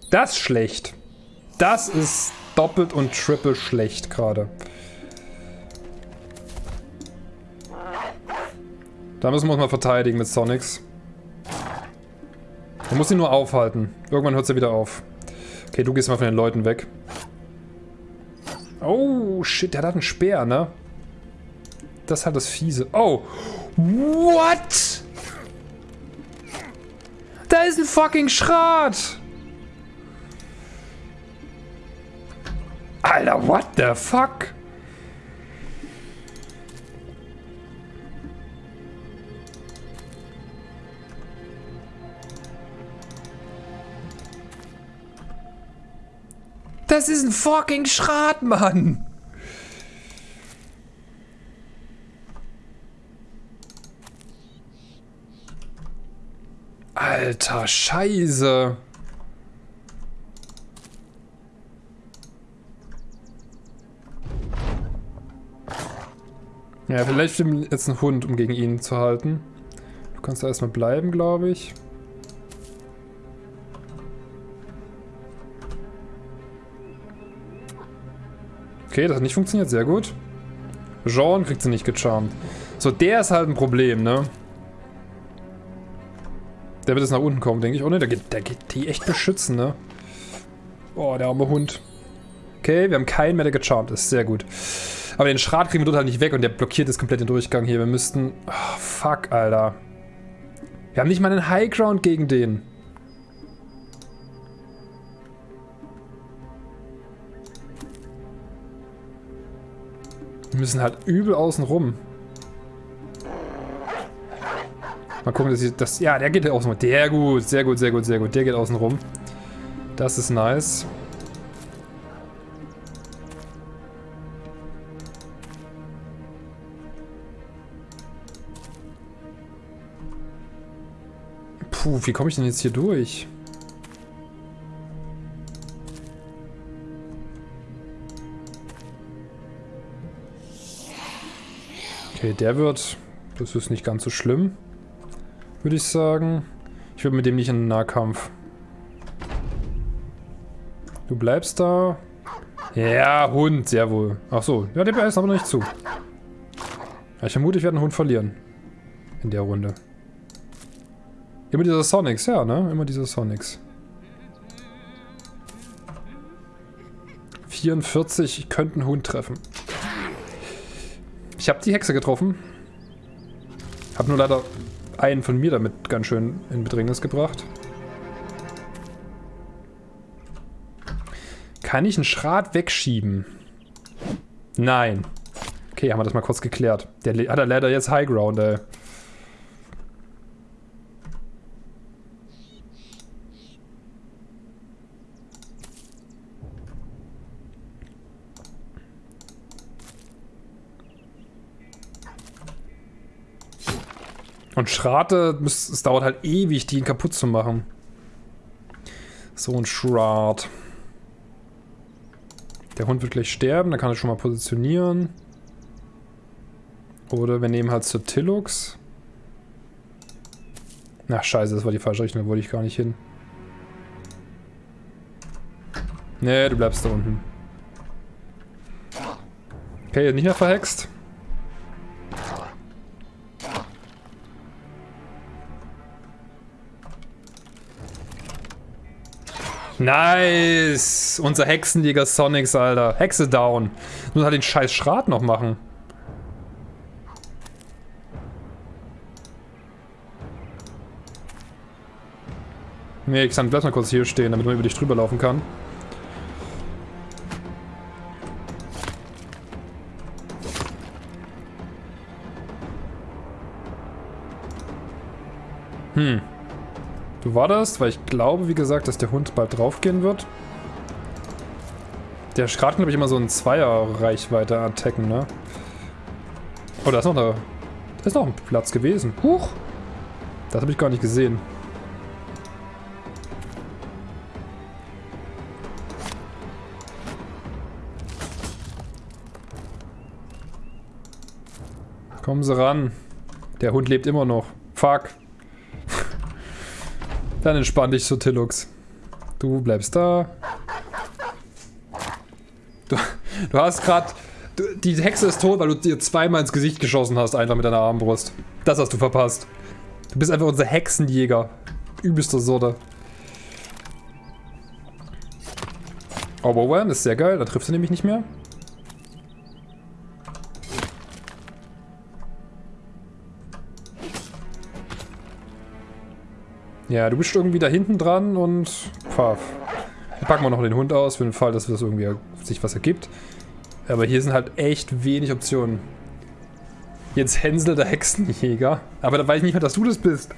Das ist schlecht. Das ist doppelt und triple schlecht gerade. Da müssen wir uns mal verteidigen mit Sonics. Man muss ihn nur aufhalten. Irgendwann hört ja wieder auf. Okay, du gehst mal von den Leuten weg. Oh, shit, der hat einen Speer, ne? Das hat das Fiese. Oh! What? Da ist ein fucking Schrat! Alter, what the fuck? Das ist ein fucking Schrat, Mann. Alter, Scheiße. Ja, vielleicht stimmt jetzt ein Hund, um gegen ihn zu halten. Du kannst da erstmal bleiben, glaube ich. Okay, das hat nicht funktioniert. Sehr gut. Jean kriegt sie nicht gecharmt. So, der ist halt ein Problem, ne? Der wird jetzt nach unten kommen, denke ich. Oh ne, der geht, der geht die echt beschützen, ne? Oh, der arme Hund. Okay, wir haben keinen mehr, der gecharmt ist. Sehr gut. Aber den Schrat kriegen wir dort halt nicht weg und der blockiert jetzt komplett den Durchgang hier. Wir müssten... Oh, fuck, Alter. Wir haben nicht mal einen Highground gegen den. Wir müssen halt übel außen rum. Mal gucken, dass ich das... Ja, der geht außen rum. Der gut, sehr gut, sehr gut, sehr gut. Der geht außen rum. Das ist nice. Puh, wie komme ich denn jetzt hier durch? Okay, der wird... Das ist nicht ganz so schlimm. Würde ich sagen. Ich würde mit dem nicht in den Nahkampf. Du bleibst da. Ja, Hund, sehr wohl. Ach so, ja, der beißt aber noch nicht zu. Ja, ich vermute, ich werde einen Hund verlieren. In der Runde. Immer diese Sonics, ja, ne? Immer diese Sonics. 44, ich könnte einen Hund treffen. Ich habe die Hexe getroffen. Hab nur leider einen von mir damit ganz schön in Bedrängnis gebracht. Kann ich einen Schrat wegschieben? Nein. Okay, haben wir das mal kurz geklärt. Der hat er leider jetzt High Ground, ey. Und Schrate, müsst- es dauert halt ewig, die ihn kaputt zu machen. So ein Shroud. Der Hund wird gleich sterben, dann kann er schon mal positionieren. Oder wir nehmen halt zur Tillux. Ach scheiße, das war die falsche Richtung, da wollte ich gar nicht hin. Nee, du bleibst da unten. Okay, nicht mehr verhext. Nice! Unser Hexenjäger Sonics, Alter. Hexe down. Muss halt den scheiß Schrat noch machen. Nee, Xan, bleib mal kurz hier stehen, damit man über dich drüber laufen kann. Hm. Du wartest, weil ich glaube, wie gesagt, dass der Hund bald draufgehen wird. Der Schrat glaube ich, immer so ein Zweier-Reichweite attacken, ne? Oh, da ist noch eine... Da ist noch ein Platz gewesen. Huch! Das habe ich gar nicht gesehen. Kommen Sie ran. Der Hund lebt immer noch. Fuck. Dann entspann dich so, Tillux. Du bleibst da. Du, du hast gerade... Die Hexe ist tot, weil du dir zweimal ins Gesicht geschossen hast, einfach mit deiner Armbrust. Das hast du verpasst. Du bist einfach unser Hexenjäger. Übelster Sorte. Overwhelm ist sehr geil, da trifft sie nämlich nicht mehr. Ja, du bist irgendwie da hinten dran und pfaff. Dann packen wir noch den Hund aus, für den Fall, dass das irgendwie sich was ergibt. Aber hier sind halt echt wenig Optionen. Jetzt Hänsel der Hexenjäger. Aber da weiß ich nicht mehr, dass du das bist.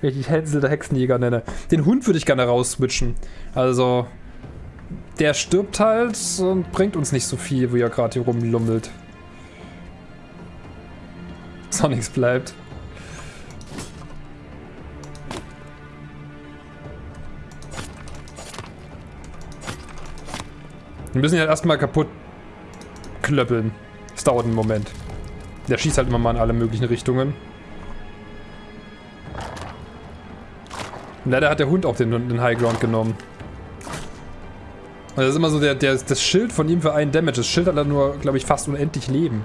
Wenn ich dich Hänsel der Hexenjäger nenne. Den Hund würde ich gerne rausswitchen. Also, der stirbt halt und bringt uns nicht so viel, wie er gerade hier rumlummelt. Sonics bleibt. Wir müssen ihn halt erstmal kaputt klöppeln. Das dauert einen Moment. Der schießt halt immer mal in alle möglichen Richtungen. Leider hat der Hund auch den, den High Ground genommen. Und das ist immer so der, der, das Schild von ihm für einen Damage. Das Schild hat dann nur, glaube ich, fast unendlich Leben.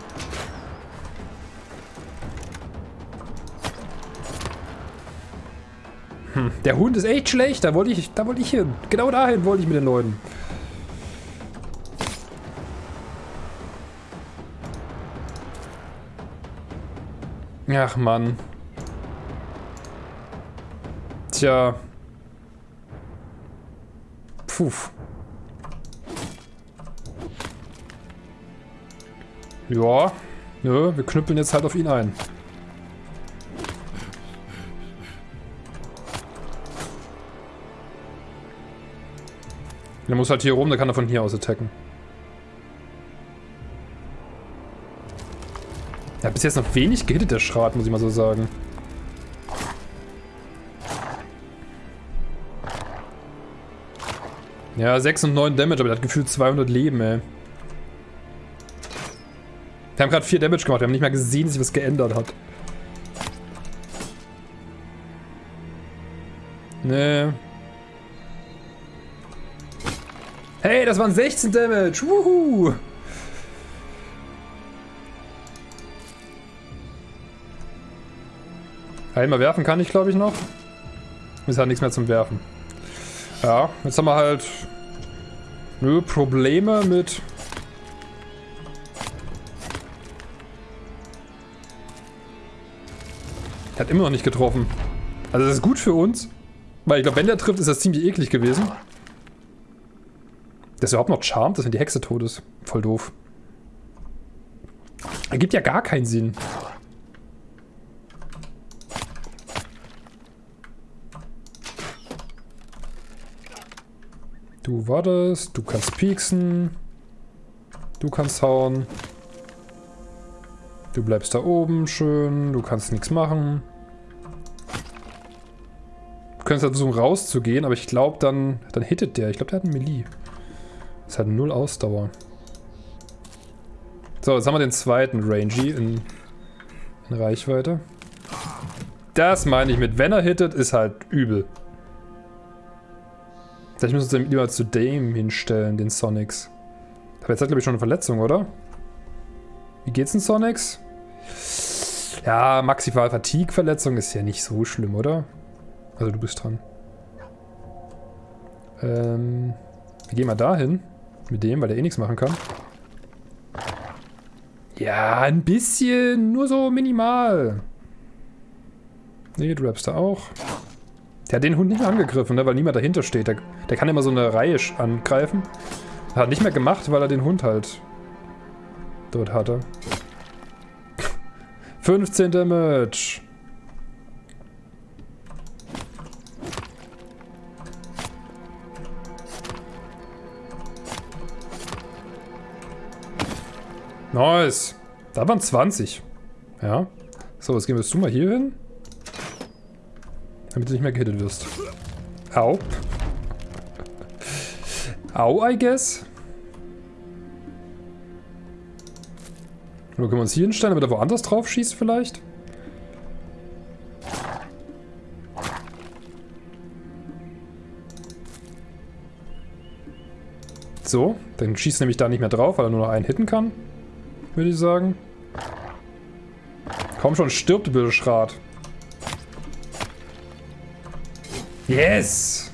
Hm, der Hund ist echt schlecht. Da wollte ich, da wollte ich hin. Genau dahin wollte ich mit den Leuten. Ach Mann. Tja. Puh. Ja. Nö, wir knüppeln jetzt halt auf ihn ein. Der muss halt hier rum, der kann er von hier aus attacken. Hat bis jetzt noch wenig gehittet, der Schrat, muss ich mal so sagen. Ja, 6 und 9 Damage, aber der hat gefühlt 200 Leben, ey. Wir haben gerade 4 Damage gemacht, wir haben nicht mal gesehen, dass sich was geändert hat. Nee. Hey, das waren 16 Damage! Wuhu! Einmal werfen kann ich, glaube ich, noch. Ist halt nichts mehr zum Werfen. Ja, jetzt haben wir halt nö, Probleme mit... Hat immer noch nicht getroffen. Also das ist gut für uns. Weil ich glaube, wenn der trifft, ist das ziemlich eklig gewesen. Das ist überhaupt noch charmt, dass wenn die Hexe tot ist. Voll doof. Ergibt ja gar keinen Sinn. Du wartest, du kannst pieksen. Du kannst hauen. Du bleibst da oben, schön. Du kannst nichts machen. Du könntest halt versuchen rauszugehen, aber ich glaube dann, dann hittet der. Ich glaube, der hat einen Melee. Das hat null Ausdauer. So, jetzt haben wir den zweiten Rangy in, in Reichweite. Das meine ich mit, wenn er hittet, ist halt übel. Vielleicht müssen wir uns lieber zu Dame hinstellen, den Sonics. Aber jetzt hat, glaube ich, schon eine Verletzung, oder? Wie geht's denn Sonics? Ja, maximal Fatigue-Verletzung ist ja nicht so schlimm, oder? Also du bist dran. Ähm, wir gehen mal dahin. Mit dem, weil der eh nichts machen kann. Ja, ein bisschen. Nur so minimal. Nee, du rappst da auch. Der hat den Hund nicht angegriffen, ne, weil niemand dahinter steht. Der, der kann immer so eine Reihe angreifen. Hat nicht mehr gemacht, weil er den Hund halt dort hatte. 15 Damage. Nice. Da waren 20. Ja. So, jetzt gehen wir du mal hier hin. Damit du nicht mehr gehittet wirst. Au. Au, I guess. Oder können wir uns hier hinstellen, damit er woanders drauf schießt vielleicht? So, dann schießt nämlich da nicht mehr drauf, weil er nur noch einen hitten kann. Würde ich sagen. Komm schon, stirbt, Bildschrat. Yes!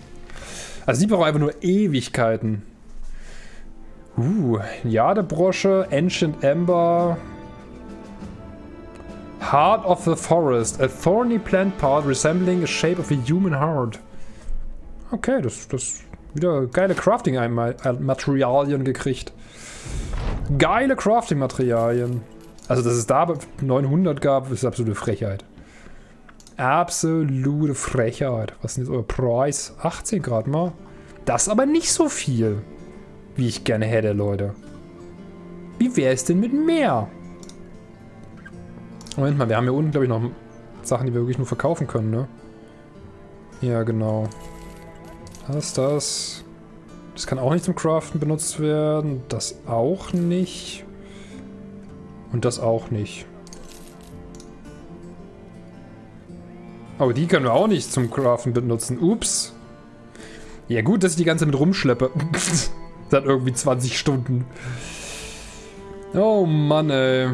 Also die brauchen einfach nur Ewigkeiten. Uh, Jadebrosche, Ancient Ember. Heart of the Forest. A thorny plant part resembling a shape of a human heart. Okay, das, das wieder geile Crafting-Materialien gekriegt. Geile Crafting-Materialien. Also, dass es da 900 gab, ist absolute Frechheit. Absolute Frechheit. Was ist denn jetzt euer Preis? 18 Grad mal. Das aber nicht so viel, wie ich gerne hätte, Leute. Wie wäre es denn mit mehr? Moment mal, wir haben hier unten, glaube ich, noch Sachen, die wir wirklich nur verkaufen können, ne? Ja, genau. Das, das. Das kann auch nicht zum Craften benutzt werden. Das auch nicht. Und das auch nicht. Oh, die können wir auch nicht zum Craften benutzen. Ups. Ja gut, dass ich die ganze mit rumschleppe. hat irgendwie 20 Stunden. Oh Mann, ey.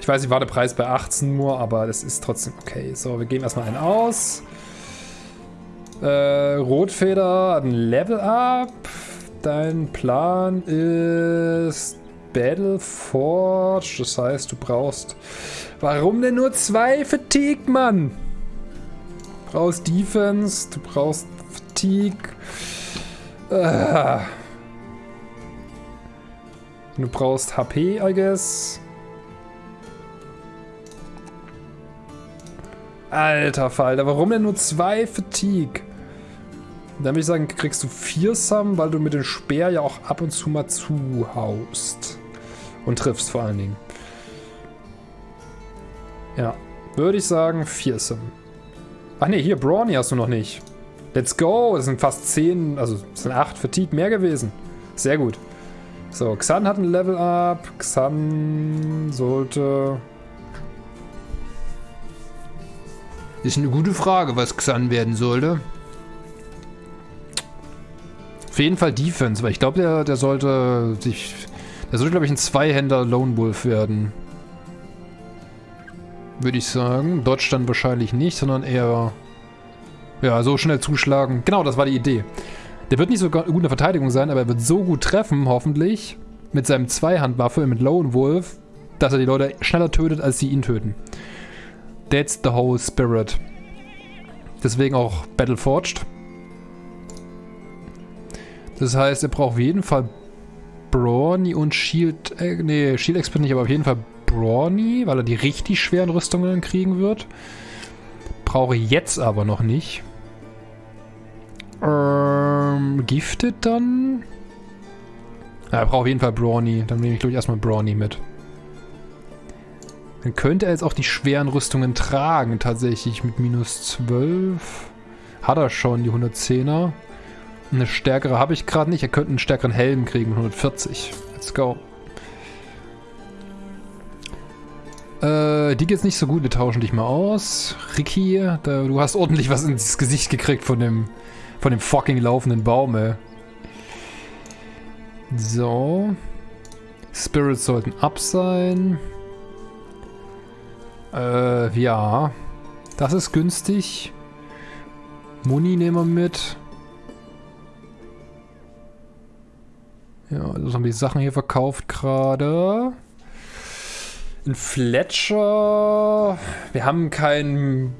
Ich weiß, ich war der Preis bei 18 nur, aber das ist trotzdem okay. So, wir geben erstmal einen aus. Äh, Rotfeder ein Level Up. Dein Plan ist Battle Forge. Das heißt, du brauchst... Warum denn nur zwei Fatigue, Mann? Du brauchst Defense, du brauchst Fatigue. Äh. Du brauchst HP, I guess. Alter Falter, warum denn nur zwei Fatigue? Dann würde ich sagen, kriegst du vier Sum, weil du mit dem Speer ja auch ab und zu mal zuhaust. Und triffst vor allen Dingen. Ja, würde ich sagen, Sum. Ach ne, hier, Brawny hast du noch nicht. Let's go, das sind fast zehn, also das sind acht Fatigue mehr gewesen. Sehr gut. So, Xan hat ein Level Up. Xan sollte Ist eine gute Frage, was Xan werden sollte. Auf jeden Fall Defense, weil ich glaube, der, der sollte sich... Der sollte, glaube ich, ein Zweihänder Lone Wolf werden. Würde ich sagen. Dodge dann wahrscheinlich nicht, sondern eher... Ja, so schnell zuschlagen. Genau, das war die Idee. Der wird nicht so gut in der Verteidigung sein, aber er wird so gut treffen, hoffentlich, mit seinem Zweihandwaffe, mit Lone Wolf, dass er die Leute schneller tötet, als sie ihn töten. That's the whole spirit. Deswegen auch Battle Forged. Das heißt, er braucht auf jeden Fall Brawny und Shield. Äh, nee, Shield Expert nicht, aber auf jeden Fall Brawny, weil er die richtig schweren Rüstungen kriegen wird. Brauche jetzt aber noch nicht. Ähm, Gifted dann? Ja, er braucht auf jeden Fall Brawny. Dann nehme ich, glaube ich, erstmal Brawny mit. Dann könnte er jetzt auch die schweren Rüstungen tragen, tatsächlich mit minus 12. Hat er schon, die 110er. Eine stärkere habe ich gerade nicht. Er könnte einen stärkeren Helm kriegen mit 140. Let's go. Äh, die geht's nicht so gut. Wir tauschen dich mal aus. Ricky, da, du hast ordentlich was ins Gesicht gekriegt von dem, von dem fucking laufenden Baum, ey. So. Spirits sollten up sein. Äh, ja. Das ist günstig. Muni nehmen wir mit. Ja, also haben die Sachen hier verkauft gerade. Ein Fletcher. Wir haben keinen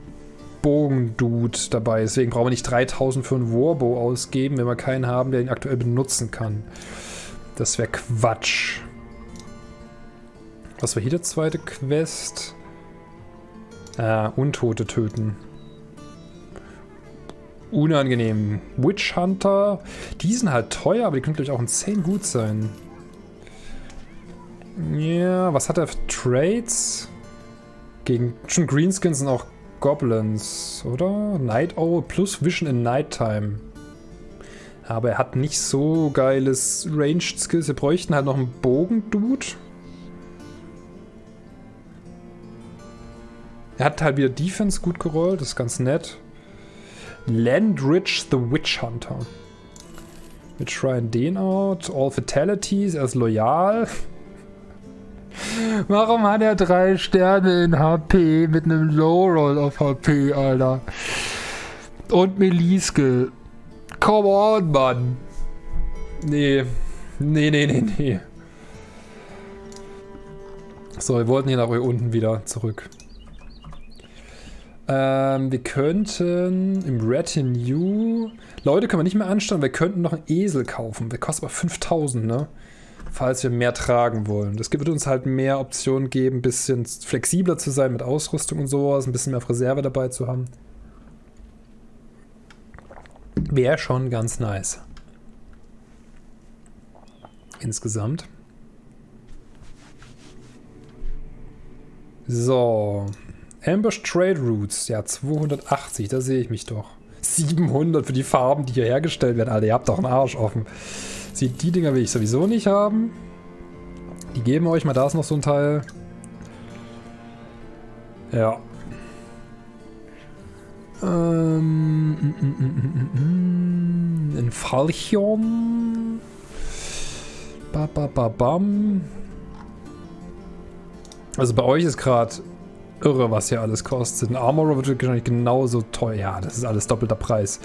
Bogendude dabei, deswegen brauchen wir nicht 3000 für einen Warbow ausgeben, wenn wir keinen haben, der ihn aktuell benutzen kann. Das wäre Quatsch. Was war hier der zweite Quest? Ah, Untote töten. Unangenehm. Witch Hunter. Die sind halt teuer, aber die können, glaube ich, auch insane gut sein. Ja, was hat er für Trades? Gegen schon Greenskins sind auch Goblins, oder? Night Owl plus Vision in Nighttime. Aber er hat nicht so geiles Ranged Skills. Wir bräuchten halt noch einen Bogen-Dude. Er hat halt wieder Defense gut gerollt, das ist ganz nett. Landrich the Witch Hunter. Wir tryen den out. All Fatalities, er ist loyal. Warum hat er drei Sterne in HP mit einem Low Roll auf HP, Alter? Und Meliske. Come on, Mann. Nee. Nee, nee, nee, nee. So, wir wollten hier nach unten wieder zurück. Ähm, wir könnten im Retinue... Leute können wir nicht mehr anstellen, wir könnten noch einen Esel kaufen. Der kostet aber 5000, ne? Falls wir mehr tragen wollen. Das wird uns halt mehr Optionen geben, ein bisschen flexibler zu sein mit Ausrüstung und sowas, ein bisschen mehr auf Reserve dabei zu haben. Wäre schon ganz nice. Insgesamt. So. Ambush Trade Routes. Ja, 280, da sehe ich mich doch. 700 für die Farben, die hier hergestellt werden. Alter, ihr habt doch einen Arsch offen. Sieht, die Dinger will ich sowieso nicht haben. Die geben euch mal, da ist noch so ein Teil. Ja. Ähm, mm, mm, mm, ein Falchion. Ba, ba, ba, bam. Also bei euch ist gerade irre, was hier alles kostet. Ein Armorer wird wahrscheinlich genauso teuer. Ja, das ist alles doppelter Preis.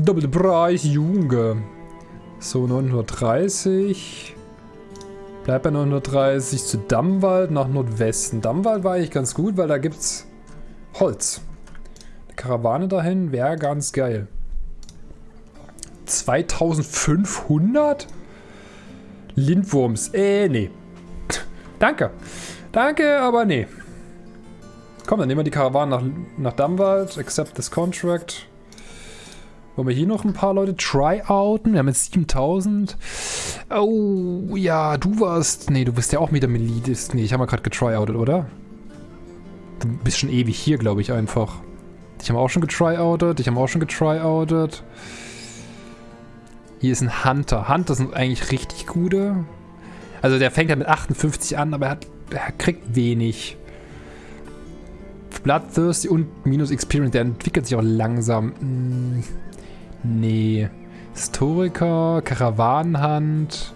Doppelter Preis, Junge. So, 930. Bleibt bei 930 zu Dammwald nach Nordwesten. Dammwald war eigentlich ganz gut, weil da gibt's Holz. Eine Karawane dahin wäre ganz geil. 2500? Lindwurms. Äh, nee. Danke. Danke, aber nee. Komm, dann nehmen wir die Karawane nach, nach Dammwald. Accept this contract. Wollen wir hier noch ein paar Leute tryouten? Wir haben jetzt 7000. Oh, ja, du warst... Nee, du bist ja auch wieder Melidist. Nee, ich habe mal gerade getryoutert, oder? Du bist schon ewig hier, glaube ich, einfach. Dich haben wir auch schon getryoutert. Dich haben wir auch schon getryoutert. Hier ist ein Hunter. Hunter sind eigentlich richtig gute. Also der fängt ja mit 58 an, aber er, hat, er kriegt wenig. Bloodthirsty und minus Experience, der entwickelt sich auch langsam. Hm, nee. Historiker, Karawanenhand,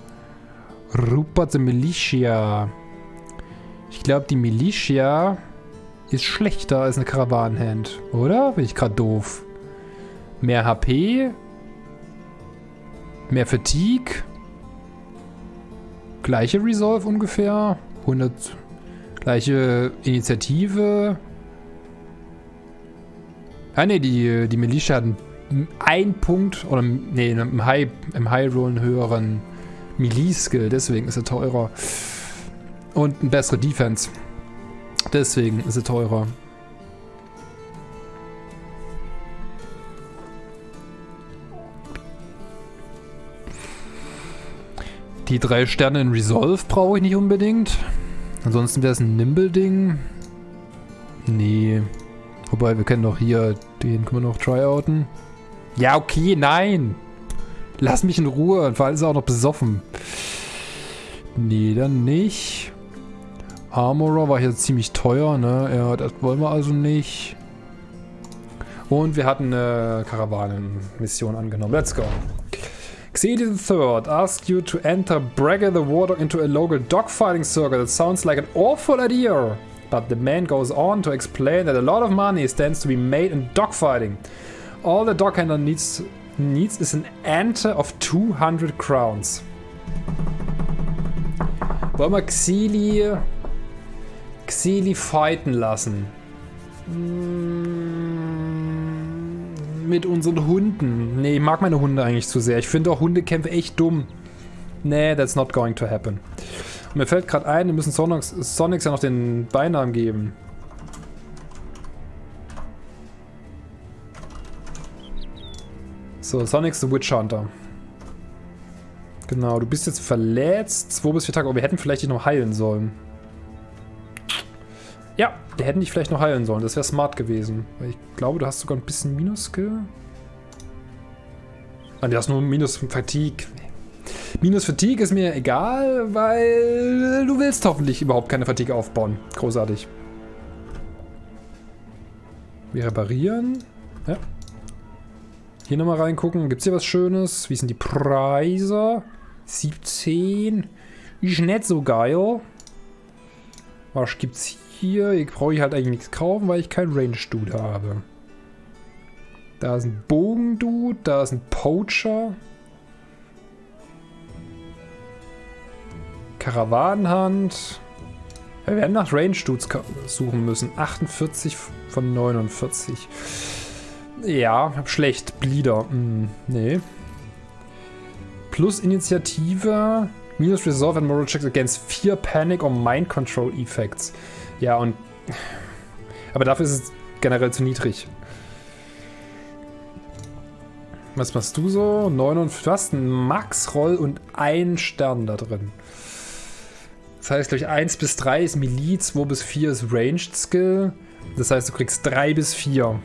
Rupert the Militia. Ich glaube, die Militia ist schlechter als eine Karawanenhand, oder? Bin ich gerade doof. Mehr HP. Mehr Fatigue. Gleiche Resolve ungefähr. 100. Gleiche Initiative. Ah ne, die, die Militia hat einen Punkt, oder nee, im High, im High Roll einen höheren Melee-Skill, deswegen ist er teurer. Und eine bessere Defense. Deswegen ist er teurer. Die drei Sterne in Resolve brauche ich nicht unbedingt. Ansonsten wäre es ein Nimble-Ding. Nee. Wobei, wir können doch hier, den können wir noch tryouten. Ja, okay, nein. Lass mich in Ruhe. Vor allem ist er auch noch besoffen. Nee, dann nicht. Armorer war hier ziemlich teuer, ne? Ja, das wollen wir also nicht. Und wir hatten eine Karawanenmission angenommen. Let's go. Xedi III asks you to enter Bragger the Wardog into a local dogfighting circle. That sounds like an awful idea. But the man goes on to explain that a lot of money stands to be made in dogfighting. All the dog handler needs, needs is an ante of 200 crowns. Wollen wir Xili, Xili fighten lassen? Mm, mit unseren Hunden. Nee, ich mag meine Hunde eigentlich zu sehr. Ich finde auch Hundekämpfe echt dumm. Nee, that's not going to happen. Und mir fällt gerade ein, wir müssen Sonics, Sonics ja noch den Beinamen geben. So, Sonics the Witch Hunter. Genau, du bist jetzt verletzt. Zwei bis vier Tage. Oh, wir hätten vielleicht dich noch heilen sollen. Ja, wir hätten dich vielleicht noch heilen sollen. Das wäre smart gewesen. Weil ich glaube, du hast sogar ein bisschen Minus-Skill. Nein, du hast nur Minus-Fatigue. Minus Fatigue ist mir egal, weil du willst hoffentlich überhaupt keine Fatigue aufbauen. Großartig. Wir reparieren. Ja. Hier nochmal reingucken. Gibt es hier was Schönes? Wie sind die Preise? 17. Ist nicht so geil. Was gibt's hier? Hier brauche ich halt eigentlich nichts kaufen, weil ich kein Range-Dude habe. Da ist ein Bogen-Dude. Da ist ein Poacher. Karawanenhand. Wir werden nach Range-Dudes suchen müssen. 48 von 49. Ja, schlecht. Bleeder. Hm, nee. Plus Initiative. Minus Resolve and Moral Checks against 4 Panic or Mind Control Effects. Ja, und... Aber dafür ist es generell zu niedrig. Was machst du so? 9 und... Hast einen Max-Roll und einen Stern da drin. Das heißt, glaube ich, 1 bis 3 ist Melee, 2 bis 4 ist Ranged Skill. Das heißt, du kriegst 3 bis 4.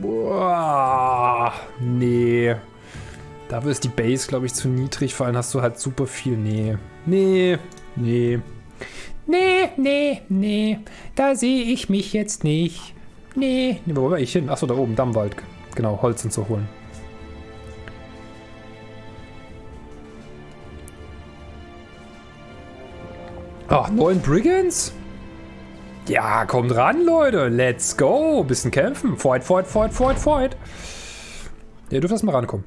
Boah, nee. Dafür ist die Base, glaube ich, zu niedrig. Vor allem hast du halt super viel. Nee. Nee. Nee. Nee, nee, nee. Da sehe ich mich jetzt nicht. Nee. nee wo war ich hin? Achso, da oben, Dammwald. Genau, Holz zu holen. Ach, neun Brigands? Ja, kommt ran, Leute. Let's go. Bisschen kämpfen. Fight, fight, fight, fight, fight. Ihr dürft erstmal rankommen.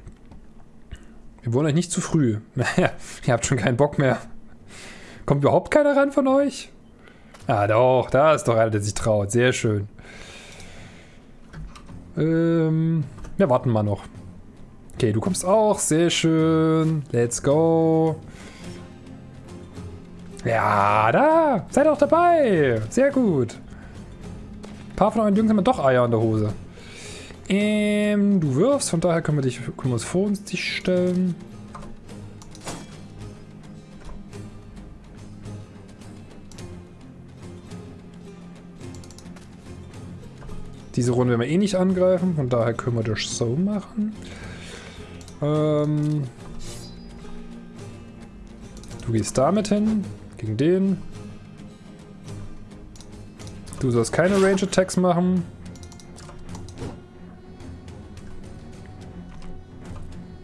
Wir wollen euch nicht zu früh. Naja, ihr habt schon keinen Bock mehr. Kommt überhaupt keiner ran von euch? Ah, doch. Da ist doch einer, der sich traut. Sehr schön. Ähm, wir warten mal noch. Okay, du kommst auch. Sehr schön. Let's go. Ja, da. Seid auch dabei. Sehr gut. Ein paar von euren Jungs haben doch Eier in der Hose. Ähm, du wirfst, von daher können wir, dich, können wir uns vor uns dich stellen. Diese Runde werden wir eh nicht angreifen, von daher können wir das so machen. Ähm, du gehst damit hin. Gegen den. Du sollst keine Range Attacks machen.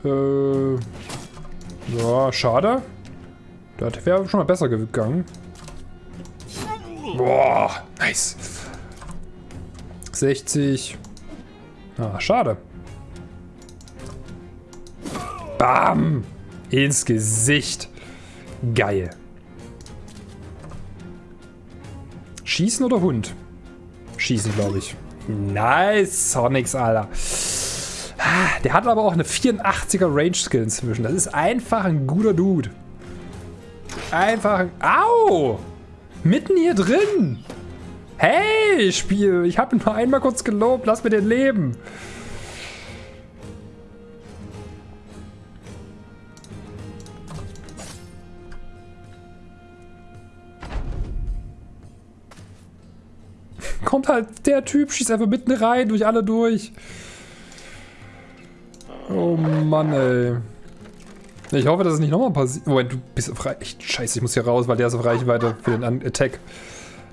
Äh, ja, schade. Das wäre schon mal besser gegangen. Boah, nice. 60. Ah, schade. Bam! Ins Gesicht. Geil. Schießen oder Hund? Schießen, glaube ich. Nice, Sonics, Alter. Ah, der hat aber auch eine 84er Range Skill inzwischen. Das ist einfach ein guter Dude. Einfach ein... Au! Mitten hier drin! Hey, Spiel! Ich habe ihn nur einmal kurz gelobt. Lass mir den leben. Halt der Typ, schießt einfach mitten rein, durch alle durch. Oh Mann, ey. Ich hoffe, dass es nicht nochmal passiert. Moment, du bist auf Reichweite. Scheiße, ich muss hier raus, weil der ist auf Reichweite für den Attack.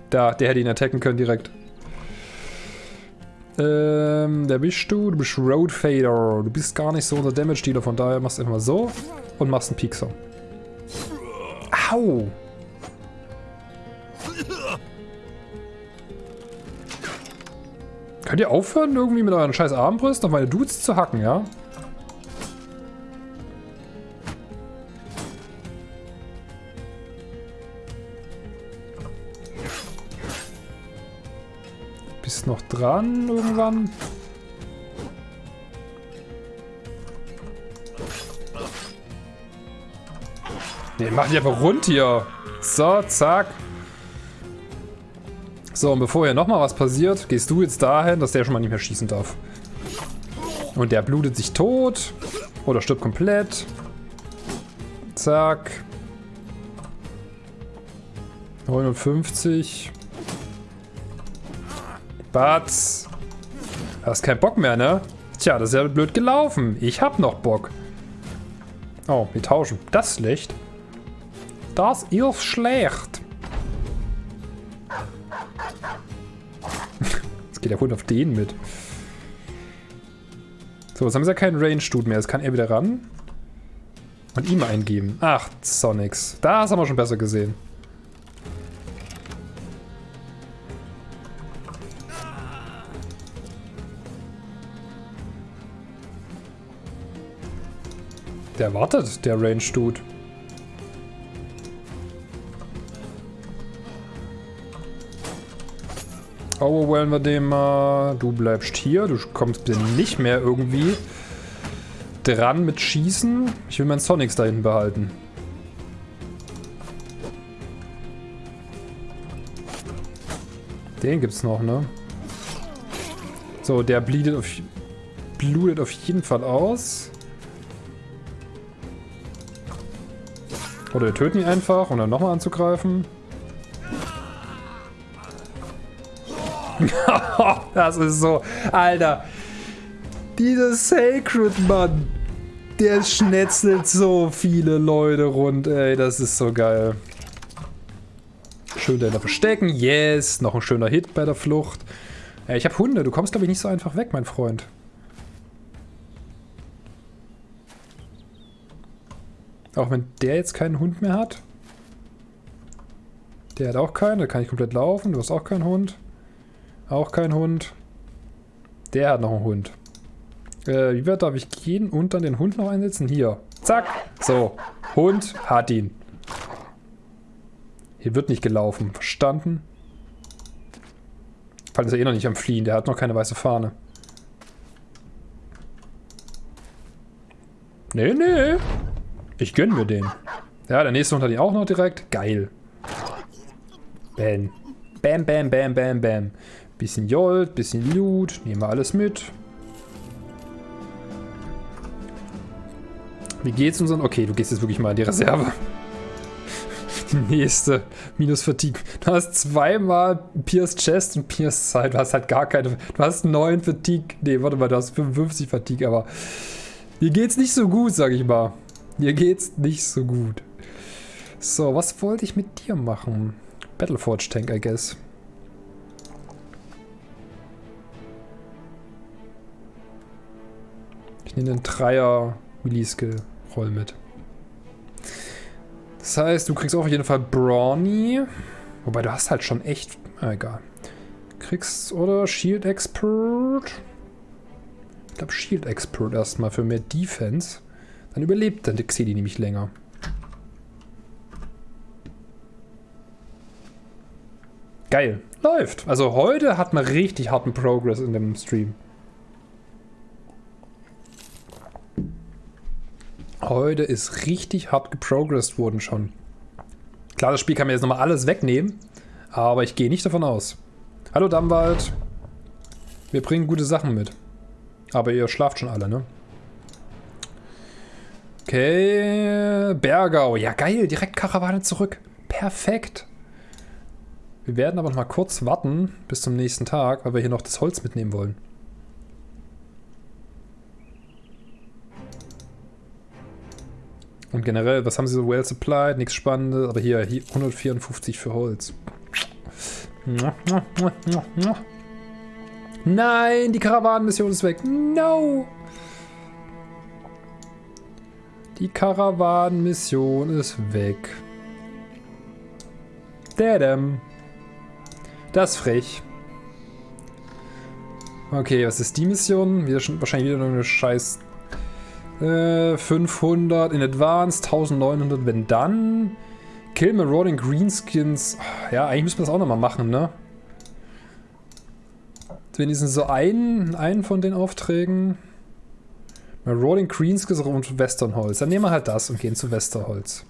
Da, der hätte ihn attacken können direkt. Ähm, der bist du. Du bist Road Fader. Du bist gar nicht so unser Damage-Dealer, von daher machst du einfach so und machst einen Piekser. Au! Könnt ihr aufhören, irgendwie mit euren scheiß Armbrüsten auf meine Dudes zu hacken, ja? Bist noch dran irgendwann? Ne, mach die einfach rund hier. So, zack. So, und bevor hier nochmal was passiert, gehst du jetzt dahin, dass der schon mal nicht mehr schießen darf. Und der blutet sich tot. Oder stirbt komplett. Zack. 59. Batz. Hast keinen Bock mehr, ne? Tja, das ist ja blöd gelaufen. Ich hab noch Bock. Oh, wir tauschen. Das ist schlecht. Das ist schlecht. Geht der Hund auf den mit. So, jetzt haben sie ja keinen Range-Dude mehr. Jetzt kann er wieder ran. Und ihm eingeben. Ach, Sonics. Das haben wir schon besser gesehen. Der wartet, der Range-Dude. Overwhelmen wir den mal. Du bleibst hier. Du kommst bitte nicht mehr irgendwie dran mit Schießen. Ich will meinen Sonics da hinten behalten. Den gibt's noch, ne? So, der bleedet auf, blutet auf jeden Fall aus. Oder wir töten ihn einfach, um dann nochmal anzugreifen. das ist so... Alter. Dieser Sacred Mann. Der schnetzelt so viele Leute rund, ey. Das ist so geil. Schön da verstecken. Yes. Noch ein schöner Hit bei der Flucht. Ey, ich habe Hunde. Du kommst, glaube ich, nicht so einfach weg, mein Freund. Auch wenn der jetzt keinen Hund mehr hat. Der hat auch keinen, da kann ich komplett laufen. Du hast auch keinen Hund. Auch kein Hund. Der hat noch einen Hund. Äh, wie weit darf ich gehen und dann den Hund noch einsetzen? Hier. Zack. So. Hund hat ihn. Hier wird nicht gelaufen. Verstanden? Fall ist er eh noch nicht am Fliehen. Der hat noch keine weiße Fahne. Nee, nee. Ich gönn mir den. Ja, der nächste Hund hat ihn auch noch direkt. Geil. Bam. Bam, bam, bam, bam, bam. Bisschen Jolt, bisschen Loot. Nehmen wir alles mit. Wie geht's unseren... Okay, du gehst jetzt wirklich mal in die Reserve. Die nächste. Minus Fatigue. Du hast zweimal Pierce Chest und Pierce Side. Du hast halt gar keine... Du hast 9 Fatigue. Nee, warte mal, du hast 55 Fatigue, aber... Mir geht's nicht so gut, sag ich mal. Mir geht's nicht so gut. So, was wollte ich mit dir machen? Battleforge Tank, I guess. Ich nehme den Dreier Melee-Skill-Roll mit. Das heißt, du kriegst auf jeden Fall Brawny. Wobei, du hast halt schon echt... Ah, egal. Kriegst, oder? Shield Expert. Ich glaube, Shield Expert erstmal für mehr Defense. Dann überlebt der Xedi nämlich länger. Geil. Läuft. Also heute hat man richtig harten Progress in dem Stream. Heute ist richtig hart geprogressed worden schon. Klar, das Spiel kann mir jetzt nochmal alles wegnehmen, aber ich gehe nicht davon aus. Hallo Dammwald. Wir bringen gute Sachen mit. Aber ihr schlaft schon alle, ne? Okay, Bergau. Ja, geil. Direkt Karawane zurück. Perfekt. Wir werden aber noch mal kurz warten bis zum nächsten Tag, weil wir hier noch das Holz mitnehmen wollen. Und generell, was haben sie so well supplied? Nichts Spannendes, aber hier, hier 154 für Holz. Nein, die Karawanenmission ist weg. No! Die Karawanenmission ist weg. Dadam. Das ist frech. Okay, was ist die Mission? Wieder schon, wahrscheinlich wieder eine scheiß äh, 500 in Advanced, 1900, wenn dann. Kill Marauding Greenskins. Ja, eigentlich müssen wir das auch nochmal machen, ne? Wenigstens so einen, einen von den Aufträgen. Marauding Greenskins und Westernholz. Dann nehmen wir halt das und gehen zu Westerholz.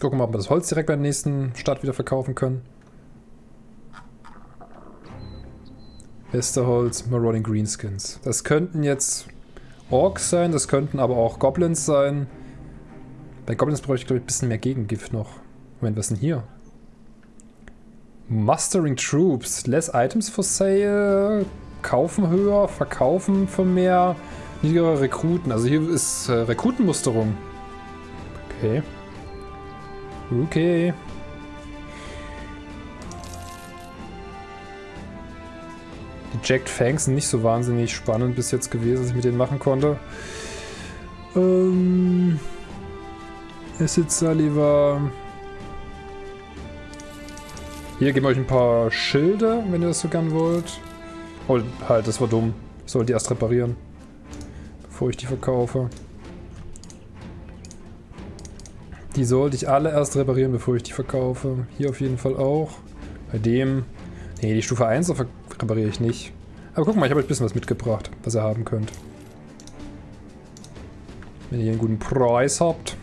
Gucken wir mal, ob wir das Holz direkt bei der nächsten Stadt wieder verkaufen können. Westerholz, Marauding Greenskins. Das könnten jetzt Orks sein, das könnten aber auch Goblins sein. Bei Goblins bräuchte ich, glaube ich, ein bisschen mehr Gegengift noch. Moment, was ist denn hier? Mustering Troops. Less Items for Sale. Kaufen höher, verkaufen für mehr. Niedrigere Rekruten. Also hier ist äh, Rekrutenmusterung. Okay. Okay. Die Jacked Fangs sind nicht so wahnsinnig spannend bis jetzt gewesen, dass ich mit denen machen konnte. Ähm... Acid Saliva. Hier geben wir euch ein paar Schilde, wenn ihr das so gern wollt. Oh, halt, das war dumm. Ich sollte die erst reparieren. Bevor ich die verkaufe. Die sollte ich alle erst reparieren, bevor ich die verkaufe. Hier auf jeden Fall auch. Bei dem... Nee, die Stufe 1 repariere ich nicht. Aber guck mal, ich habe euch ein bisschen was mitgebracht, was ihr haben könnt. Wenn ihr einen guten Preis habt.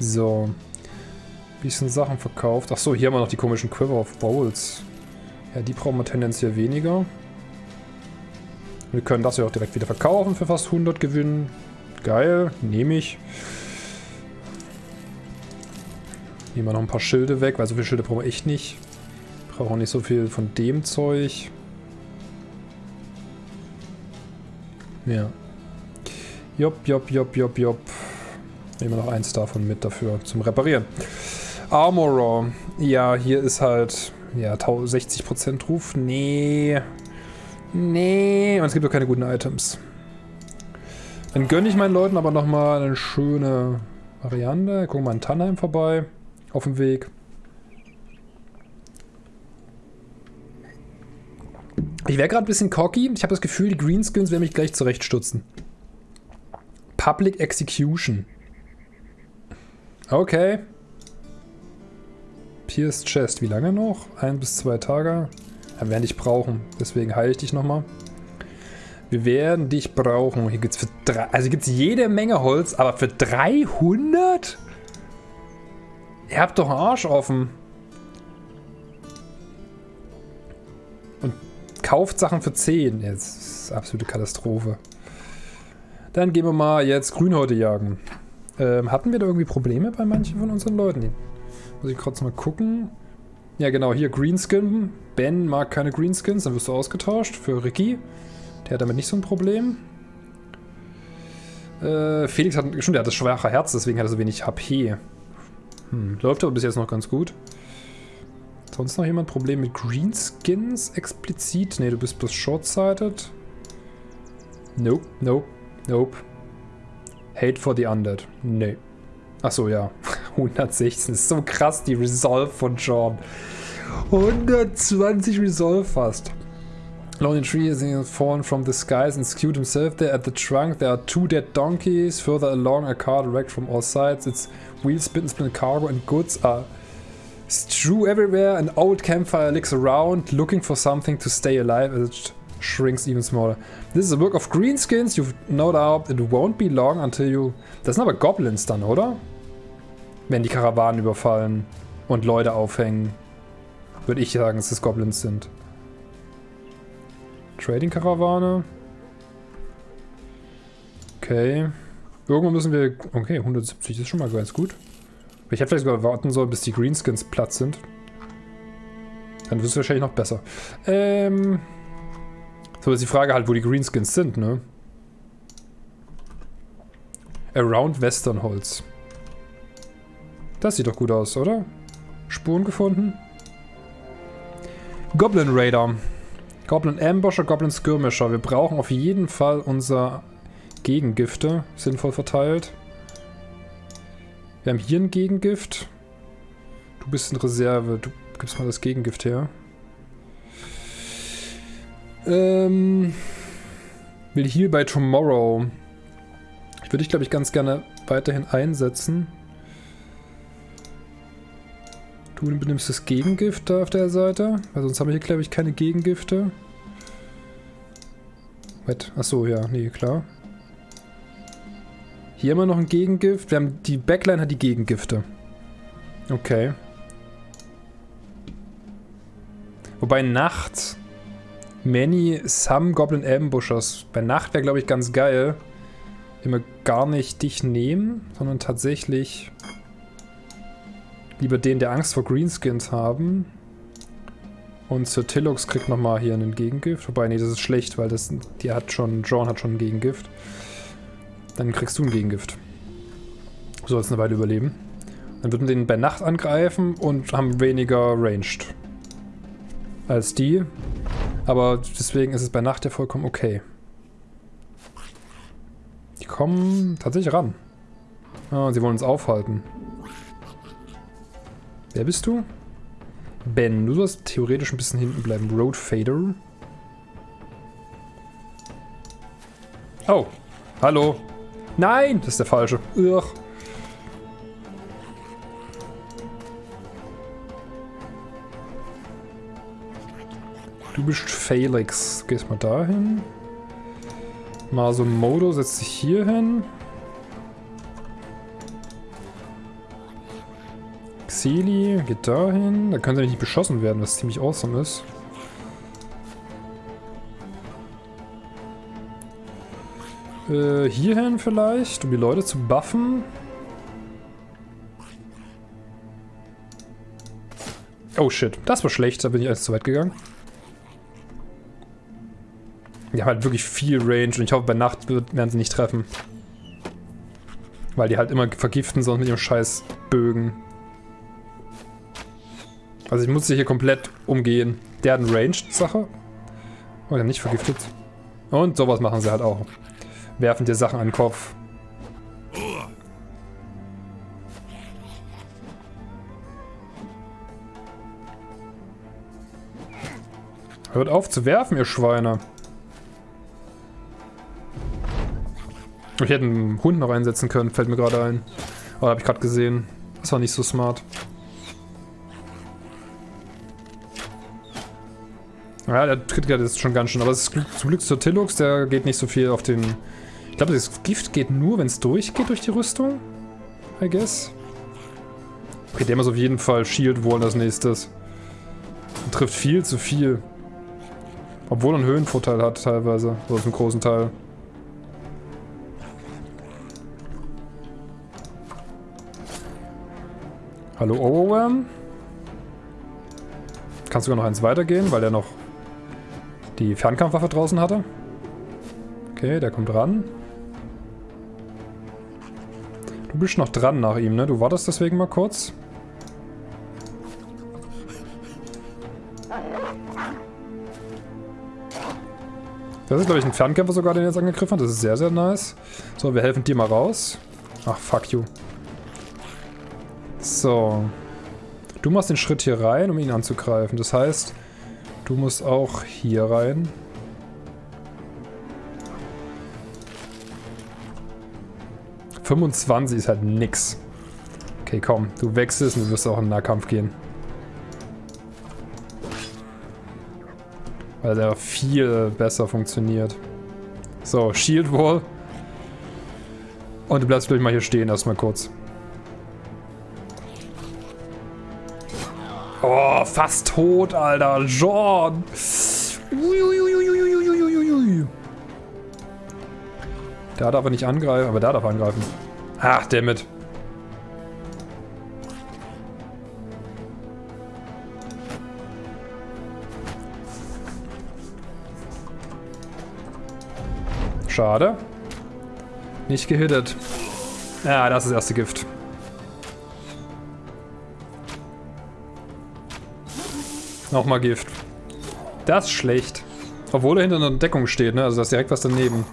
So. Bisschen Sachen verkauft. Achso, hier haben wir noch die komischen Quiver of Bowls. Ja, die brauchen wir tendenziell weniger. Wir können das ja auch direkt wieder verkaufen für fast 100 Gewinn. Geil, nehme ich. Nehmen wir noch ein paar Schilde weg, weil so viele Schilde brauchen wir echt nicht. Brauchen auch nicht so viel von dem Zeug. Ja. Jopp, jopp, jopp, jopp, jopp. Nehmen wir noch eins davon mit dafür zum Reparieren. Armorer. Ja, hier ist halt ja 60% Ruf. Nee. Nee. Und es gibt doch keine guten Items. Dann gönne ich meinen Leuten aber nochmal eine schöne Variante. Gucken wir mal in Tannheim vorbei. Auf dem Weg. Ich wäre gerade ein bisschen cocky. Ich habe das Gefühl, die Greenskins werden mich gleich zurechtstutzen. Public Execution. Okay. Pierced Chest. Wie lange noch? Ein bis zwei Tage. Dann werden dich brauchen. Deswegen heile ich dich nochmal. Wir werden dich brauchen. Hier gibt's für drei, also gibt's jede Menge Holz, aber für 300? Ihr habt doch einen Arsch offen. kauft Sachen für 10. Jetzt ist absolute Katastrophe. Dann gehen wir mal jetzt Grünhäute jagen. Ähm, hatten wir da irgendwie Probleme bei manchen von unseren Leuten? Muss ich kurz mal gucken. Ja genau, hier Greenskin. Ben mag keine Greenskins, dann wirst du ausgetauscht für Ricky. Der hat damit nicht so ein Problem. Äh, Felix hat, schon, der hat das schwache Herz, deswegen hat er so wenig HP. Hm, läuft aber bis jetzt noch ganz gut. Sonst noch jemand Problem mit Greenskins explizit? Ne, du bist bloß short-sighted. Nope, nope, nope. Hate for the Undead. Nee. Achso, ja. 116. ist so krass, die Resolve von John. 120 Resolve fast. Lonely tree has fallen from the skies and skewed himself there. At the trunk there are two dead donkeys. Further along a car wrecked from all sides. Its wheels and split cargo and goods are Strew everywhere, an old campfire licks around, looking for something to stay alive as it shrinks even smaller. This is a work of greenskins, you've no doubt it won't be long until you... Das sind aber Goblins dann, oder? Wenn die Karawanen überfallen und Leute aufhängen. Würde ich sagen, dass es Goblins sind. Trading-Karawane. Okay. Irgendwo müssen wir... Okay, 170 ist schon mal ganz gut. Ich hätte vielleicht sogar warten sollen, bis die Greenskins platt sind. Dann wird es wahrscheinlich noch besser. Ähm... So ist die Frage halt, wo die Greenskins sind, ne? Around Westernholz. Das sieht doch gut aus, oder? Spuren gefunden? Goblin Raider. Goblin Ambusher, Goblin Skirmisher. Wir brauchen auf jeden Fall unser Gegengifte sinnvoll verteilt. Wir haben hier ein Gegengift. Du bist in Reserve. Du gibst mal das Gegengift her. Ähm, will Heal by Tomorrow. Ich würde dich, glaube ich, ganz gerne weiterhin einsetzen. Du benimmst das Gegengift da auf der Seite. Weil sonst haben wir hier, glaube ich, keine Gegengifte. Wait. Achso, ja. Nee, klar. Hier wir noch ein Gegengift. Wir haben die Backline hat die Gegengifte. Okay. Wobei nachts Many Some Goblin Ambushers. Bei Nacht wäre, glaube ich, ganz geil. Wir gar nicht dich nehmen, sondern tatsächlich lieber den, der Angst vor Greenskins haben. Und Sir Tillux kriegt nochmal hier einen Gegengift. Wobei, nee, das ist schlecht, weil das, die hat schon, John hat schon ein Gegengift. Dann kriegst du ein Gegengift. Du sollst eine Weile überleben. Dann würden wir den bei Nacht angreifen und haben weniger Ranged. Als die. Aber deswegen ist es bei Nacht ja vollkommen okay. Die kommen tatsächlich ran. Ah, sie wollen uns aufhalten. Wer bist du? Ben, du sollst theoretisch ein bisschen hinten bleiben. Road Fader. Oh, hallo. Nein, das ist der falsche. Ugh. Du bist Felix. Gehst mal dahin. Masumodo setzt sich hier hin. Xeli geht dahin. Da können sie nicht beschossen werden, was ziemlich awesome ist. Äh, hierhin vielleicht, um die Leute zu buffen. Oh shit, das war schlecht, da bin ich alles zu weit gegangen. Die haben halt wirklich viel Range und ich hoffe, bei Nacht werden sie nicht treffen. Weil die halt immer vergiften, sonst mit ihrem scheiß Bögen. Also ich muss sie hier komplett umgehen. Der hat eine Ranged-Sache. Oh, der hat nicht vergiftet. Und sowas machen sie halt auch. Werfen dir Sachen an den Kopf. Hört auf zu werfen, ihr Schweine. Ich hätte einen Hund noch einsetzen können, fällt mir gerade ein. Aber habe ich gerade gesehen. Das war nicht so smart. Ja, der tritt gerade jetzt schon ganz schön. Aber es ist zum Glück zur Tillux, der geht nicht so viel auf den... Ich glaube, das Gift geht nur, wenn es durchgeht durch die Rüstung. I guess. Okay, der muss auf jeden Fall Shield Wall als nächstes. Und trifft viel zu viel. Obwohl er einen Höhenvorteil hat teilweise. Oder zum großen Teil. Hallo Overwhelm. Kannst sogar noch eins weitergehen, weil der noch die Fernkampfwaffe draußen hatte. Okay, der kommt ran. Du bist noch dran nach ihm, ne? Du wartest deswegen mal kurz. Das ist, glaube ich, ein Fernkämpfer sogar, den jetzt angegriffen hat. Das ist sehr, sehr nice. So, wir helfen dir mal raus. Ach, fuck you. So. Du machst den Schritt hier rein, um ihn anzugreifen. Das heißt, du musst auch hier rein. ...25 ist halt nix. Okay, komm. Du wechselst und du wirst auch in den Nahkampf gehen. Weil der viel besser funktioniert. So, Shield Wall. Und du bleibst, ich, mal hier stehen erstmal kurz. Oh, fast tot, Alter. John. Uiuiuiuiuiuiui. Da darf er nicht angreifen, aber da darf er angreifen. Ach, dammit. Schade. Nicht gehittet. Ja, das ist das erste Gift. Nochmal Gift. Das ist schlecht. Obwohl er hinter einer Deckung steht, ne? Also da ist direkt was daneben.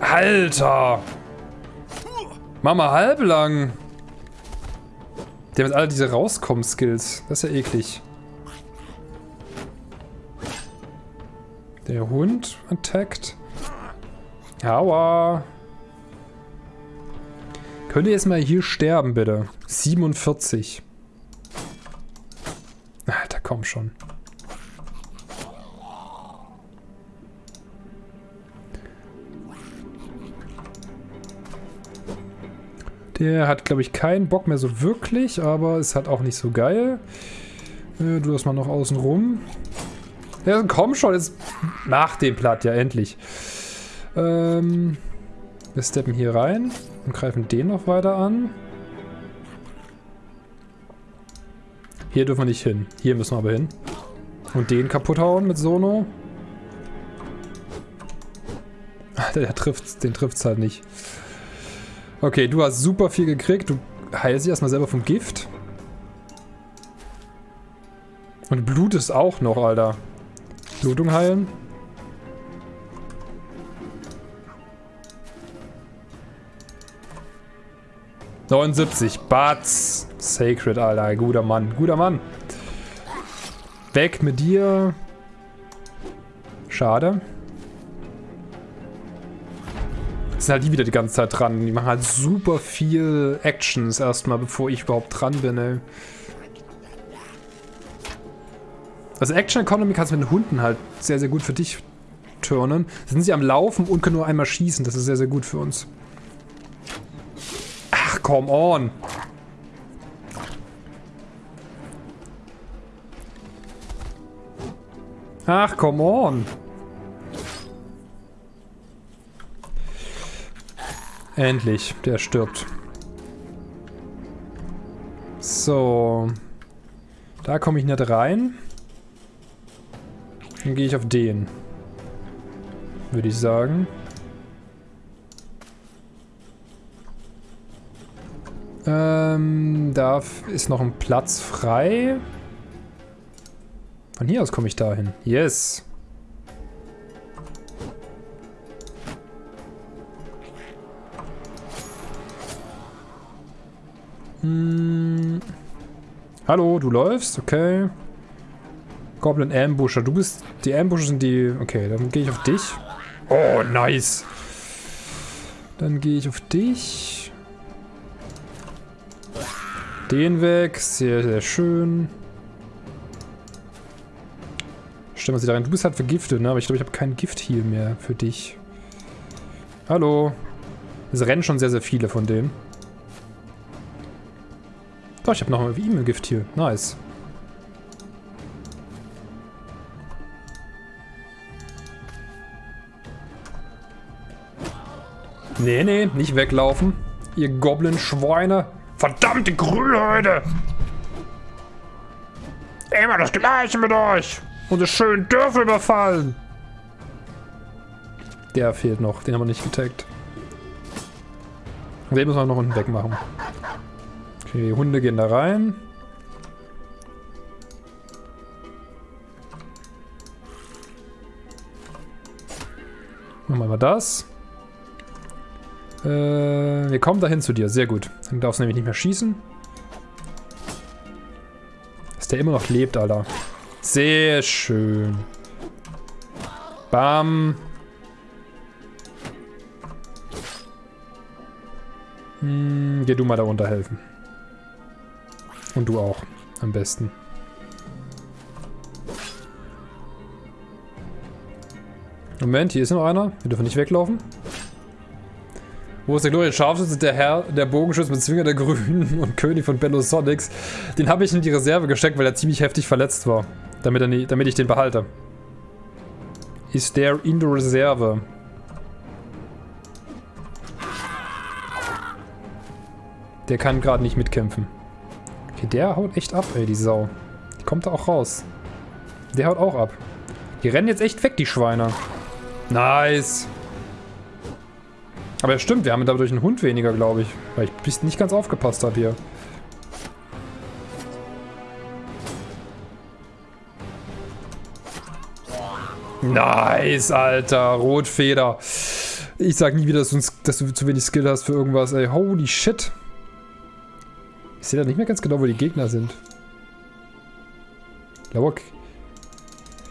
Alter! Mama halblang! Die haben jetzt alle diese Rauskommen-Skills. Das ist ja eklig. Der Hund attackt. Aua. Könnt ihr jetzt mal hier sterben, bitte? 47. Alter, komm schon. Der hat, glaube ich, keinen Bock mehr so wirklich, aber ist halt auch nicht so geil. Äh, du das mal noch außen rum. Ja, komm schon, jetzt mach den Platt, ja, endlich. Ähm, wir steppen hier rein und greifen den noch weiter an. Hier dürfen wir nicht hin. Hier müssen wir aber hin. Und den kaputt hauen mit Sono. Der trifft, den trifft's halt nicht. Okay, du hast super viel gekriegt. Du heilst dich erstmal selber vom Gift. Und Blut ist auch noch, Alter. Blutung heilen. Neunundsiebzig. Batz. Sacred, Alter. Guter Mann. Guter Mann. Weg mit dir. Schade. Sind halt die wieder die ganze Zeit dran. Die machen halt super viel Actions erstmal, bevor ich überhaupt dran bin, ey. Also Action Economy kannst du mit den Hunden halt sehr, sehr gut für dich turnen. Sind sie am Laufen und können nur einmal schießen. Das ist sehr, sehr gut für uns. Ach, come on. Ach, come on. Endlich, der stirbt. So. Da komme ich nicht rein. Dann gehe ich auf den. Würde ich sagen. Ähm, da ist noch ein Platz frei. Von hier aus komme ich dahin. Yes. Hm. Hallo, du läufst? Okay. Goblin Ambusher. Du bist... Die Ambusher sind die... Okay, dann gehe ich auf dich. Oh, nice. Dann gehe ich auf dich. Den weg. Sehr, sehr schön. Stellen wir sie da rein. Du bist halt vergiftet, ne? Aber ich glaube, ich habe kein Gift-Heal mehr für dich. Hallo. Es rennen schon sehr, sehr viele von denen. Doch, ich habe noch ein E-Mail-Gift hier. Nice. Nee, nee, nicht weglaufen. Ihr Goblin-Schweine. Verdammte Grünhäute! Immer das Gleiche mit euch! Unsere schönen Dörfer überfallen! Der fehlt noch, den haben wir nicht getaggt. Den müssen wir noch unten wegmachen. Okay, die Hunde gehen da rein. Machen wir mal das. Äh, wir kommen dahin zu dir. Sehr gut. Dann darfst du nämlich nicht mehr schießen. Dass der immer noch lebt, Alter. Sehr schön. Bam. Hm, geh du mal da runter helfen. Und du auch. Am besten. Moment, hier ist noch einer. Wir dürfen nicht weglaufen. Wo ist der Glorious Scharfschütze, der Herr, der Bogenschütze mit Zwinger der Grünen und König von Bello Sonics? Den habe ich in die Reserve gesteckt, weil er ziemlich heftig verletzt war. Damit, er damit ich den behalte. ist der in der Reserve. Der kann gerade nicht mitkämpfen. Okay, der haut echt ab, ey, die Sau. Die kommt da auch raus. Der haut auch ab. Die rennen jetzt echt weg, die Schweine. Nice. Aber ja, stimmt, wir haben dadurch einen Hund weniger, glaube ich. Weil ich nicht ganz aufgepasst habe hier. Nice, Alter. Rotfeder. Ich sag nie wieder, dass du, dass du, zu wenig Skill hast für irgendwas, ey. Holy shit. Ich sehe da nicht mehr ganz genau, wo die Gegner sind. Lauer.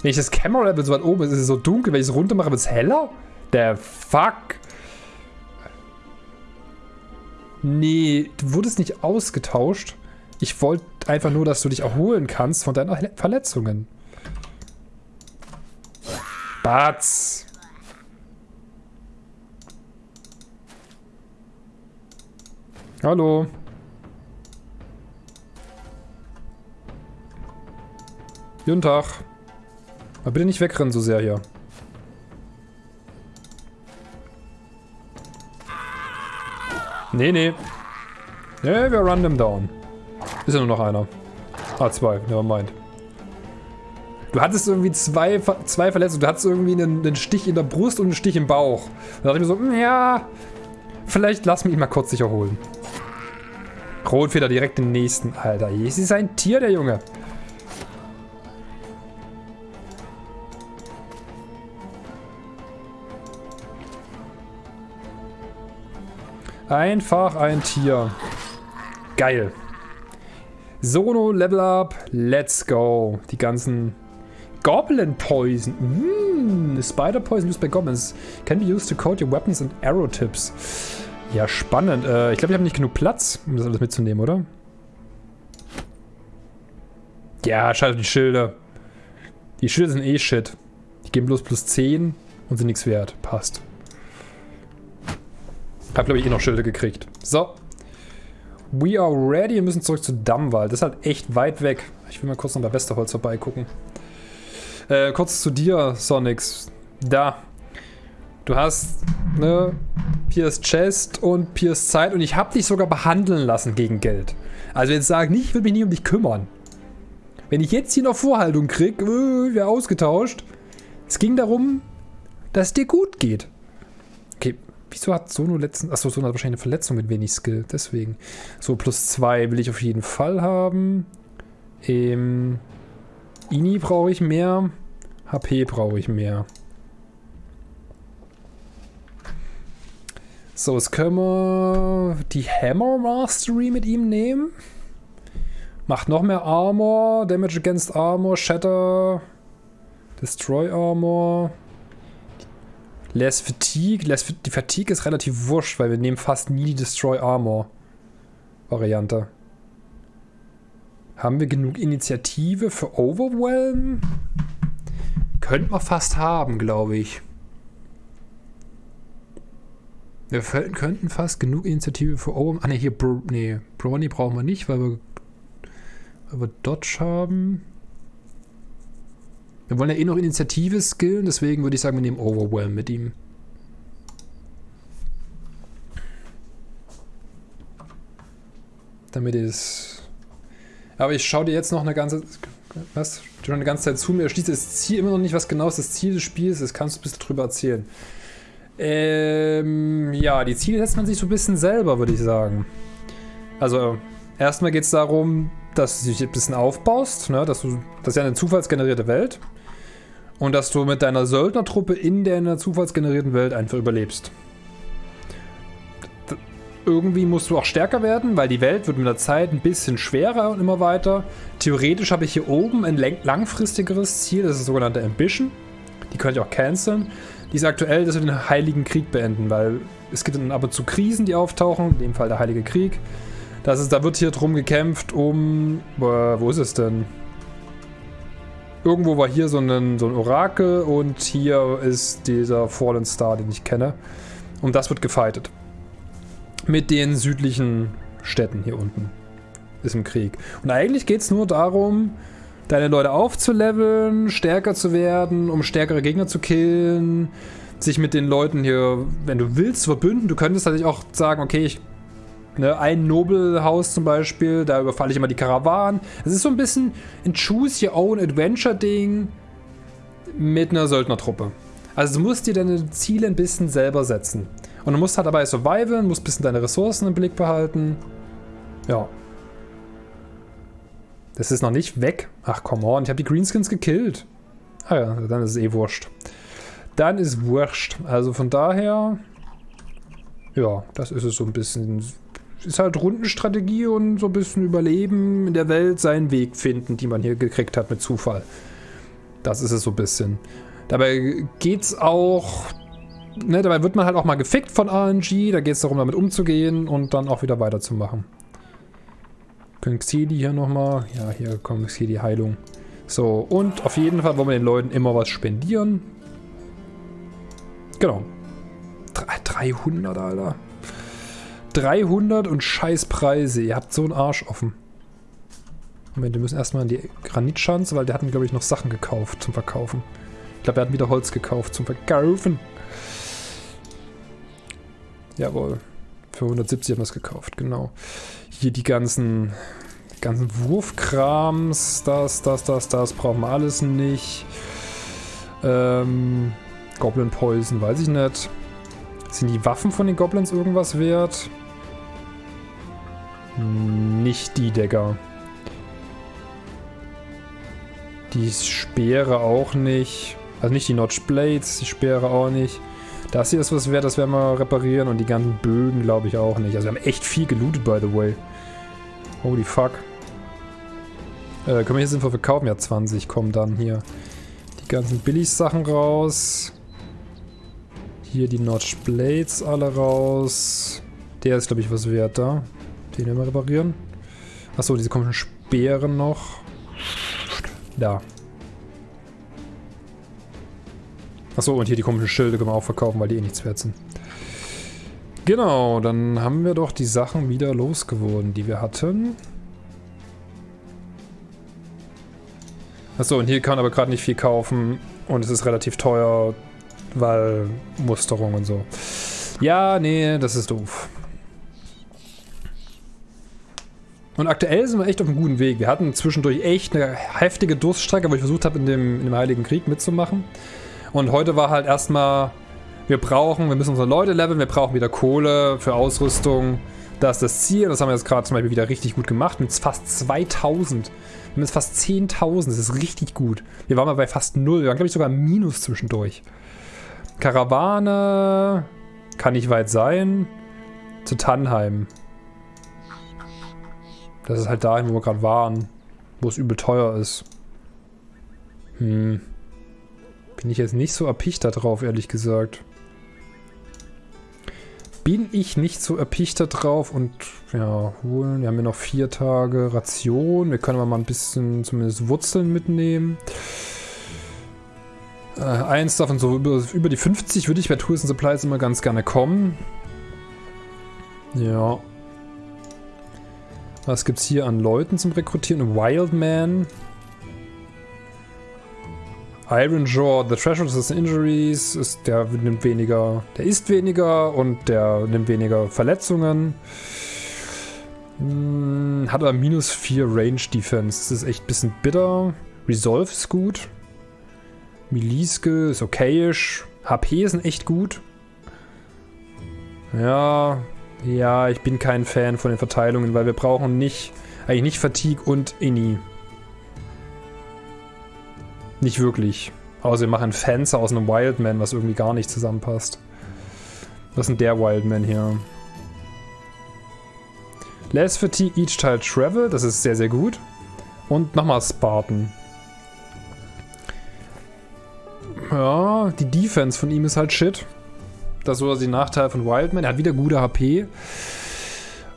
Wenn ich das Camera Level so weit oben ist, ist es so dunkel. Wenn ich es runter mache, wird es heller? Der fuck. Nee, du wurdest nicht ausgetauscht. Ich wollte einfach nur, dass du dich erholen kannst von deinen Verletzungen. Batz. Hallo. Guten Tag. Aber bitte nicht wegrennen so sehr hier. Nee, nee. Nee, wir run them down. Ist ja nur noch einer. Ah, zwei. Nevermind. Du hattest irgendwie zwei, zwei Verletzungen. Du hattest irgendwie einen, einen, Stich in der Brust und einen Stich im Bauch. Da dachte ich mir so, hm, ja, vielleicht lass mich mal kurz sich erholen. Rotfeder direkt den nächsten. Alter, es ist ein Tier, der Junge. Einfach ein Tier. Geil. Sono Level Up. Let's go. Die ganzen Goblin Poison. Mm, Spider Poison used by Goblins. Can be used to coat your weapons and arrow tips. Ja, spannend. Äh, ich glaube, ich habe nicht genug Platz, um das alles mitzunehmen, oder? Ja, scheiße die Schilder. Die Schilder sind eh shit. Die geben bloß plus 10 und sind nichts wert. Passt. Hab, glaube ich, eh noch Schilde gekriegt. So. We are ready. Wir müssen zurück zu Dammwald. Das ist halt echt weit weg. Ich will mal kurz noch bei Westerholz vorbeigucken. Äh, kurz zu dir, Sonics. Da. Du hast, ne, Piers Chest und Piers Zeit und ich hab dich sogar behandeln lassen gegen Geld. Also jetzt sag nicht, ich will mich nie um dich kümmern. Wenn ich jetzt hier noch Vorhaltung krieg, äh, wäre ausgetauscht. Es ging darum, dass es dir gut geht. Okay, Wieso hat Sono letzten... Achso, Sono hat wahrscheinlich eine Verletzung mit wenig Skill. Deswegen. So, plus zwei will ich auf jeden Fall haben. Ähm... Ini brauche ich mehr. HP brauche ich mehr. So, jetzt können wir die Hammer Mastery mit ihm nehmen. Macht noch mehr Armor, Damage against Armor, Shatter, Destroy Armor. Less Fatigue. Less, die Fatigue ist relativ wurscht, weil wir nehmen fast nie die Destroy Armor Variante. Haben wir genug Initiative für Overwhelm? Könnten wir fast haben, glaube ich. Wir könnten fast genug Initiative für Overwhelm... Ah ne, hier, Bro nee, Brony brauchen wir nicht, weil wir, weil wir Dodge haben. Wir wollen ja eh noch Initiative skillen, deswegen würde ich sagen, wir nehmen Overwhelm mit ihm. Damit es... Aber ich schaue dir jetzt noch eine ganze... Was? Du eine ganze Zeit zu mir. Schließt das Ziel immer noch nicht, was genau ist das Ziel des Spiels ist. Kannst du ein bisschen drüber erzählen? Ähm, ja, die Ziele setzt man sich so ein bisschen selber, würde ich sagen. Also, erstmal geht es darum, dass du dich ein bisschen aufbaust, ne? dass du, das ist ja eine zufallsgenerierte Welt. Und dass du mit deiner Söldnertruppe in der zufallsgenerierten Welt einfach überlebst. Irgendwie musst du auch stärker werden, weil die Welt wird mit der Zeit ein bisschen schwerer und immer weiter. Theoretisch habe ich hier oben ein langfristigeres Ziel, das ist das sogenannte Ambition. Die könnte ich auch canceln. Die ist aktuell, dass wir den Heiligen Krieg beenden, weil es gibt dann ab und zu Krisen, die auftauchen, in dem Fall der Heilige Krieg. Das ist, da wird hier drum gekämpft um... Äh, wo ist es denn? Irgendwo war hier so ein, so ein Orakel und hier ist dieser Fallen Star, den ich kenne. Und das wird gefightet. Mit den südlichen Städten hier unten. Ist im Krieg. Und eigentlich geht es nur darum, deine Leute aufzuleveln, stärker zu werden, um stärkere Gegner zu killen, sich mit den Leuten hier, wenn du willst, verbünden. Du könntest natürlich auch sagen, okay, ich, ne, ein Nobelhaus zum Beispiel, da überfalle ich immer die Karawanen. Es ist so ein bisschen ein Choose Your Own Adventure Ding mit einer Söldnertruppe. Also du musst dir deine Ziele ein bisschen selber setzen. Und du musst halt dabei surviven, musst ein bisschen deine Ressourcen im Blick behalten. Ja. Das ist noch nicht weg. Ach, come on, ich habe die Greenskins gekillt. Ah ja, dann ist es eh wurscht. Dann ist wurscht. Also von daher... Ja, das ist es so ein bisschen. Ist halt Rundenstrategie und so ein bisschen Überleben in der Welt, seinen Weg finden, die man hier gekriegt hat mit Zufall. Das ist es so ein bisschen. Dabei geht's auch ne, dabei wird man halt auch mal gefickt von RNG. Da geht es darum, damit umzugehen und dann auch wieder weiterzumachen. Konxidi hier nochmal. Ja, hier kommt die Heilung. So, und auf jeden Fall wollen wir den Leuten immer was spendieren. Genau. 300, Alter. 300 und scheiß Preise. Ihr habt so einen Arsch offen. Moment, wir müssen erstmal in die Granitschanze, weil der hat glaube ich, noch Sachen gekauft zum Verkaufen. Ich glaube, er hat wieder Holz gekauft zum Verkaufen. Jawohl. Für 170 haben wir es gekauft, genau. Hier die ganzen, ganzen Wurfkrams, das, das, das, das brauchen wir alles nicht. Ähm, Goblin Poison, weiß ich nicht. Sind die Waffen von den Goblins irgendwas wert? Nicht die, Digga. Die Speere auch nicht. Also nicht die Notch Blades, die Speere auch nicht. Das hier ist was wert, das werden wir reparieren. Und die ganzen Bögen glaube ich auch nicht. Also wir haben echt viel gelootet, by the way. Holy fuck. Äh, können wir hier sinnvoll verkaufen? Ja, 20 kommen dann hier. Die ganzen Billig-Sachen raus. Hier die Notch Blades alle raus. Der ist, glaube ich, was wert da. Den werden wir reparieren. Achso, diese komischen Speeren noch. Da. Achso, und hier die komischen Schilde können wir auch verkaufen, weil die eh nichts wert sind. Genau, dann haben wir doch die Sachen wieder losgeworden, die wir hatten. Achso, und hier kann aber gerade nicht viel kaufen und es ist relativ teuer, weil Musterung und so. Ja, nee, das ist doof. Und aktuell sind wir echt auf einem guten Weg. Wir hatten zwischendurch echt eine heftige Durststrecke, wo ich versucht habe, in dem, in dem Heiligen Krieg mitzumachen. Und heute war halt erstmal, wir brauchen, wir müssen unsere Leute leveln, wir brauchen wieder Kohle für Ausrüstung. Das ist das Ziel. Das haben wir jetzt gerade zum Beispiel wieder richtig gut gemacht. Mit fast 2000. Wir haben jetzt fast 10.000. Das ist richtig gut. Wir waren mal bei fast 0. Wir waren, glaube ich, sogar Minus zwischendurch. Karawane. Kann nicht weit sein. Zu Tannheim. Das ist halt dahin, wo wir gerade waren. Wo es übel teuer ist. Hm. Bin ich jetzt nicht so erpicht darauf, ehrlich gesagt. Bin ich nicht so erpicht darauf und ja, holen. Wir haben ja noch vier Tage Ration. Wir können aber mal ein bisschen zumindest Wurzeln mitnehmen. Äh, eins davon, so über, über die 50 würde ich bei Tools and Supplies immer ganz gerne kommen. Ja. Was gibt es hier an Leuten zum Rekrutieren? Wildman. Iron Jaw, the Threshold is Injuries, ist, der nimmt weniger, der isst weniger und der nimmt weniger Verletzungen. Hm, hat aber minus 4 Range Defense. Das ist echt ein bisschen bitter. Resolve ist gut. Miliske ist okayisch. HP sind echt gut. Ja, ja, ich bin kein Fan von den Verteilungen, weil wir brauchen nicht, eigentlich nicht Fatigue und Inni. Nicht wirklich. Außer wir machen Fenster aus einem Wildman, was irgendwie gar nicht zusammenpasst. Was ist denn der Wildman hier? Less Fatigue each Tile Travel, das ist sehr, sehr gut. Und nochmal Spartan. Ja, die Defense von ihm ist halt shit. Das ist so die Nachteil von Wildman. Er hat wieder gute HP.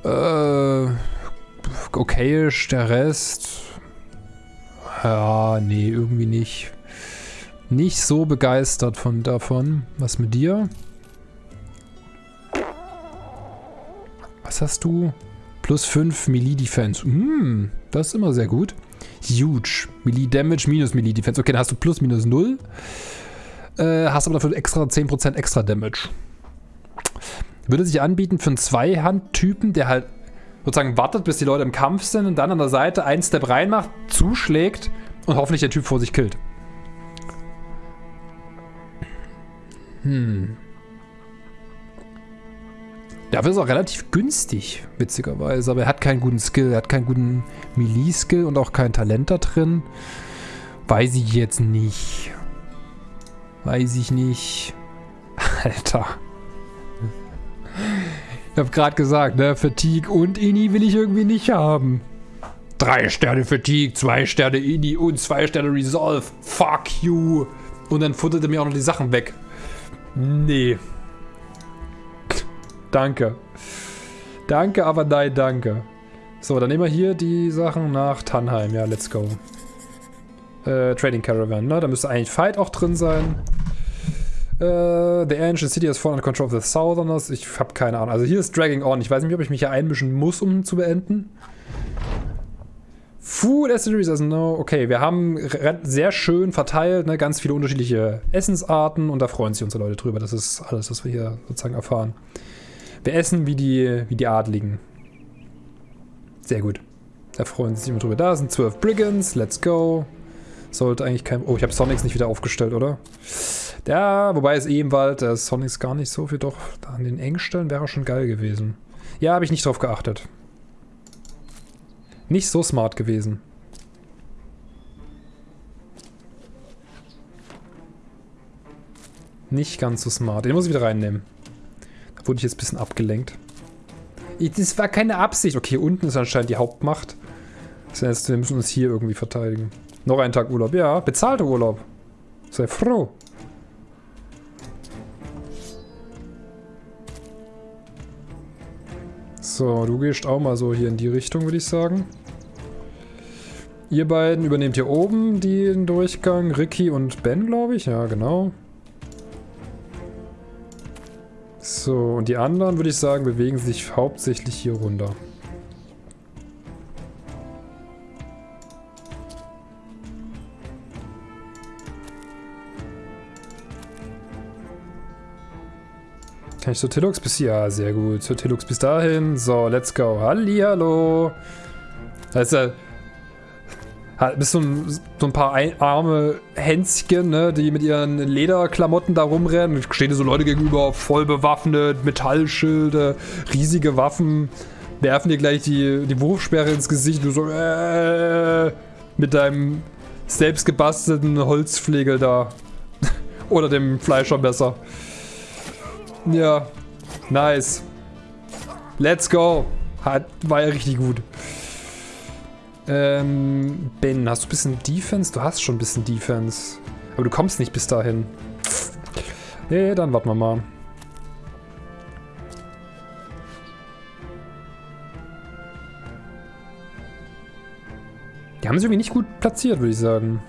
Äh, okayisch, der Rest. Ja, nee, irgendwie nicht. Nicht so begeistert von davon. Was mit dir? Was hast du? Plus 5 Melee Defense. Hm, das ist immer sehr gut. Huge. Melee Damage minus Melee Defense. Okay, dann hast du plus minus 0. Äh, hast aber dafür extra 10% extra Damage. Würde sich anbieten für einen Zweihand-Typen, der halt sozusagen wartet, bis die Leute im Kampf sind und dann an der Seite einen Step reinmacht, zuschlägt und hoffentlich der Typ vor sich killt. Hm. Dafür ist auch relativ günstig, witzigerweise. Aber er hat keinen guten Skill. Er hat keinen guten Melee-Skill und auch kein Talent da drin. Weiß ich jetzt nicht. Weiß ich nicht. Alter. Ich hab gerade gesagt, ne? Fatigue und Ini will ich irgendwie nicht haben. Drei Sterne Fatigue, zwei Sterne Ini und zwei Sterne Resolve. Fuck you. Und dann futtert er mir auch noch die Sachen weg. Nee. Danke. Danke, aber nein, danke. So, dann nehmen wir hier die Sachen nach Tannheim. Ja, let's go. Äh, Trading Caravan, ne? Da müsste eigentlich Fight auch drin sein. Äh, the Ancient City has fallen under control of the Southerners. Ich habe keine Ahnung. Also hier ist Dragging On. Ich weiß nicht, ob ich mich hier einmischen muss, um zu beenden. Food Accessories, also no. Okay, wir haben sehr schön verteilt, ne, ganz viele unterschiedliche Essensarten und da freuen sich unsere Leute drüber. Das ist alles, was wir hier sozusagen erfahren. Wir essen wie die, wie die Adligen. Sehr gut. Da freuen sich immer drüber. Da sind zwölf Brigands. Let's go. Sollte eigentlich kein... Oh, ich habe Sonics nicht wieder aufgestellt, oder? Wobei es eh im Wald, Sonics gar nicht so viel. Doch, an den Engstellen wäre schon geil gewesen. Ja, habe ich nicht drauf geachtet. Nicht so smart gewesen. Nicht ganz so smart. Den muss ich wieder reinnehmen. Da wurde ich jetzt ein bisschen abgelenkt. Das war keine Absicht. Okay, unten ist anscheinend die Hauptmacht. Das heißt, wir müssen uns hier irgendwie verteidigen. Noch einen Tag Urlaub. Ja, bezahlter Urlaub. Sei froh. So, du gehst auch mal so hier in die Richtung, würde ich sagen. Ihr beiden übernehmt hier oben den Durchgang. Ricky und Ben, glaube ich. Ja, genau. So, und die anderen, würde ich sagen, bewegen sich hauptsächlich hier runter. Kann ich zur Tillux bis hier? Ja, sehr gut. Zur Tillux bis dahin. So, let's go. Hallihallo. Ist ja... Bist so ein, so ein paar ein, arme Hänschen, ne, die mit ihren Lederklamotten da rumrennen. Stehen dir so Leute gegenüber, voll bewaffnet, Metallschilde, riesige Waffen. Werfen dir gleich die, die Wurfsperre ins Gesicht. Du so, äh, mit deinem selbstgebastelten Holzflegel da. Oder dem Fleischermesser. Ja. Nice. Let's go. Hat, war ja richtig gut. Ähm, Ben, hast du ein bisschen Defense? Du hast schon ein bisschen Defense. Aber du kommst nicht bis dahin. Nee, dann warten wir mal. Die haben sich irgendwie nicht gut platziert, würde ich sagen.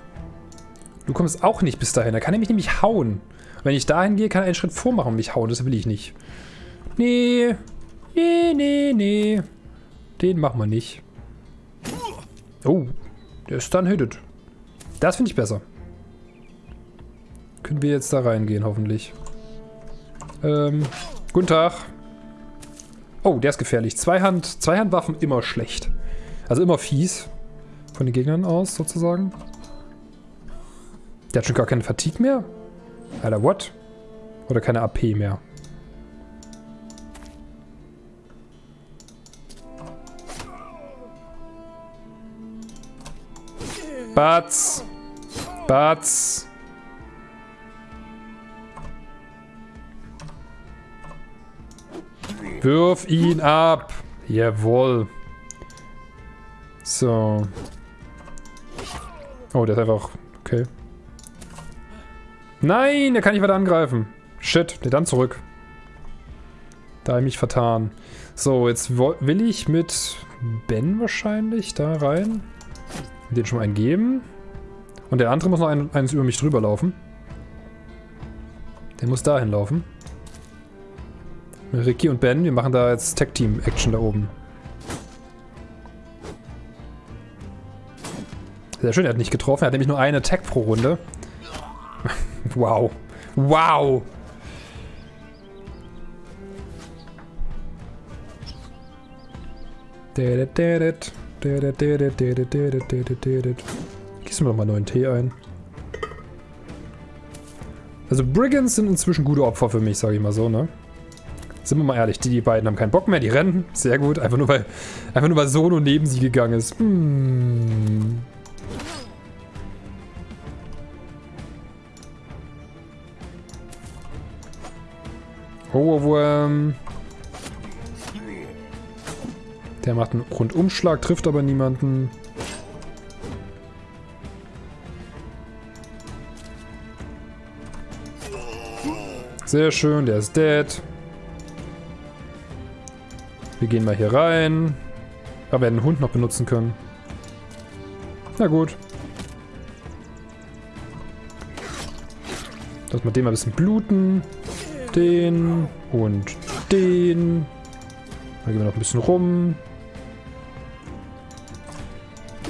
Du kommst auch nicht bis dahin. Da kann er mich nämlich hauen. Wenn ich dahin gehe, kann er einen Schritt vormachen und mich hauen. Das will ich nicht. Nee. Nee, nee, nee. Den machen wir nicht. Oh, der ist dann hitted. Das finde ich besser. Können wir jetzt da reingehen, hoffentlich. Ähm, guten Tag. Oh, der ist gefährlich. Zweihand, Zweihandwaffen immer schlecht. Also immer fies. Von den Gegnern aus, sozusagen. Der hat schon gar keine Fatigue mehr. Alter, what? Oder keine AP mehr. Batz. Batz. Wirf ihn ab. Jawohl. So. Oh, der ist einfach... Okay. Nein, der kann nicht weiter angreifen. Shit, der dann zurück. Da habe ich mich vertan. So, jetzt will ich mit Ben wahrscheinlich da rein. Den schon mal einen geben. Und der andere muss noch ein, eines über mich drüber laufen. Der muss dahin laufen. Ricky und Ben, wir machen da jetzt Tag-Team-Action da oben. Sehr schön, er hat nicht getroffen. Er hat nämlich nur einen Attack pro Runde. Wow. Wow. Gießen wir doch mal neuen Tee ein. Also Brigands sind inzwischen gute Opfer für mich, sage ich mal so, ne? Sind wir mal ehrlich, die, die beiden haben keinen Bock mehr, die rennen. Sehr gut, einfach nur weil, einfach nur weil Sono neben sie gegangen ist. Hm. Ohrwurm. Der macht einen Rundumschlag, trifft aber niemanden. Sehr schön, der ist dead. Wir gehen mal hier rein. Aber wir werden den Hund noch benutzen können. Na gut. Lass mal den mal ein bisschen bluten. Den und den. Dann gehen wir noch ein bisschen rum.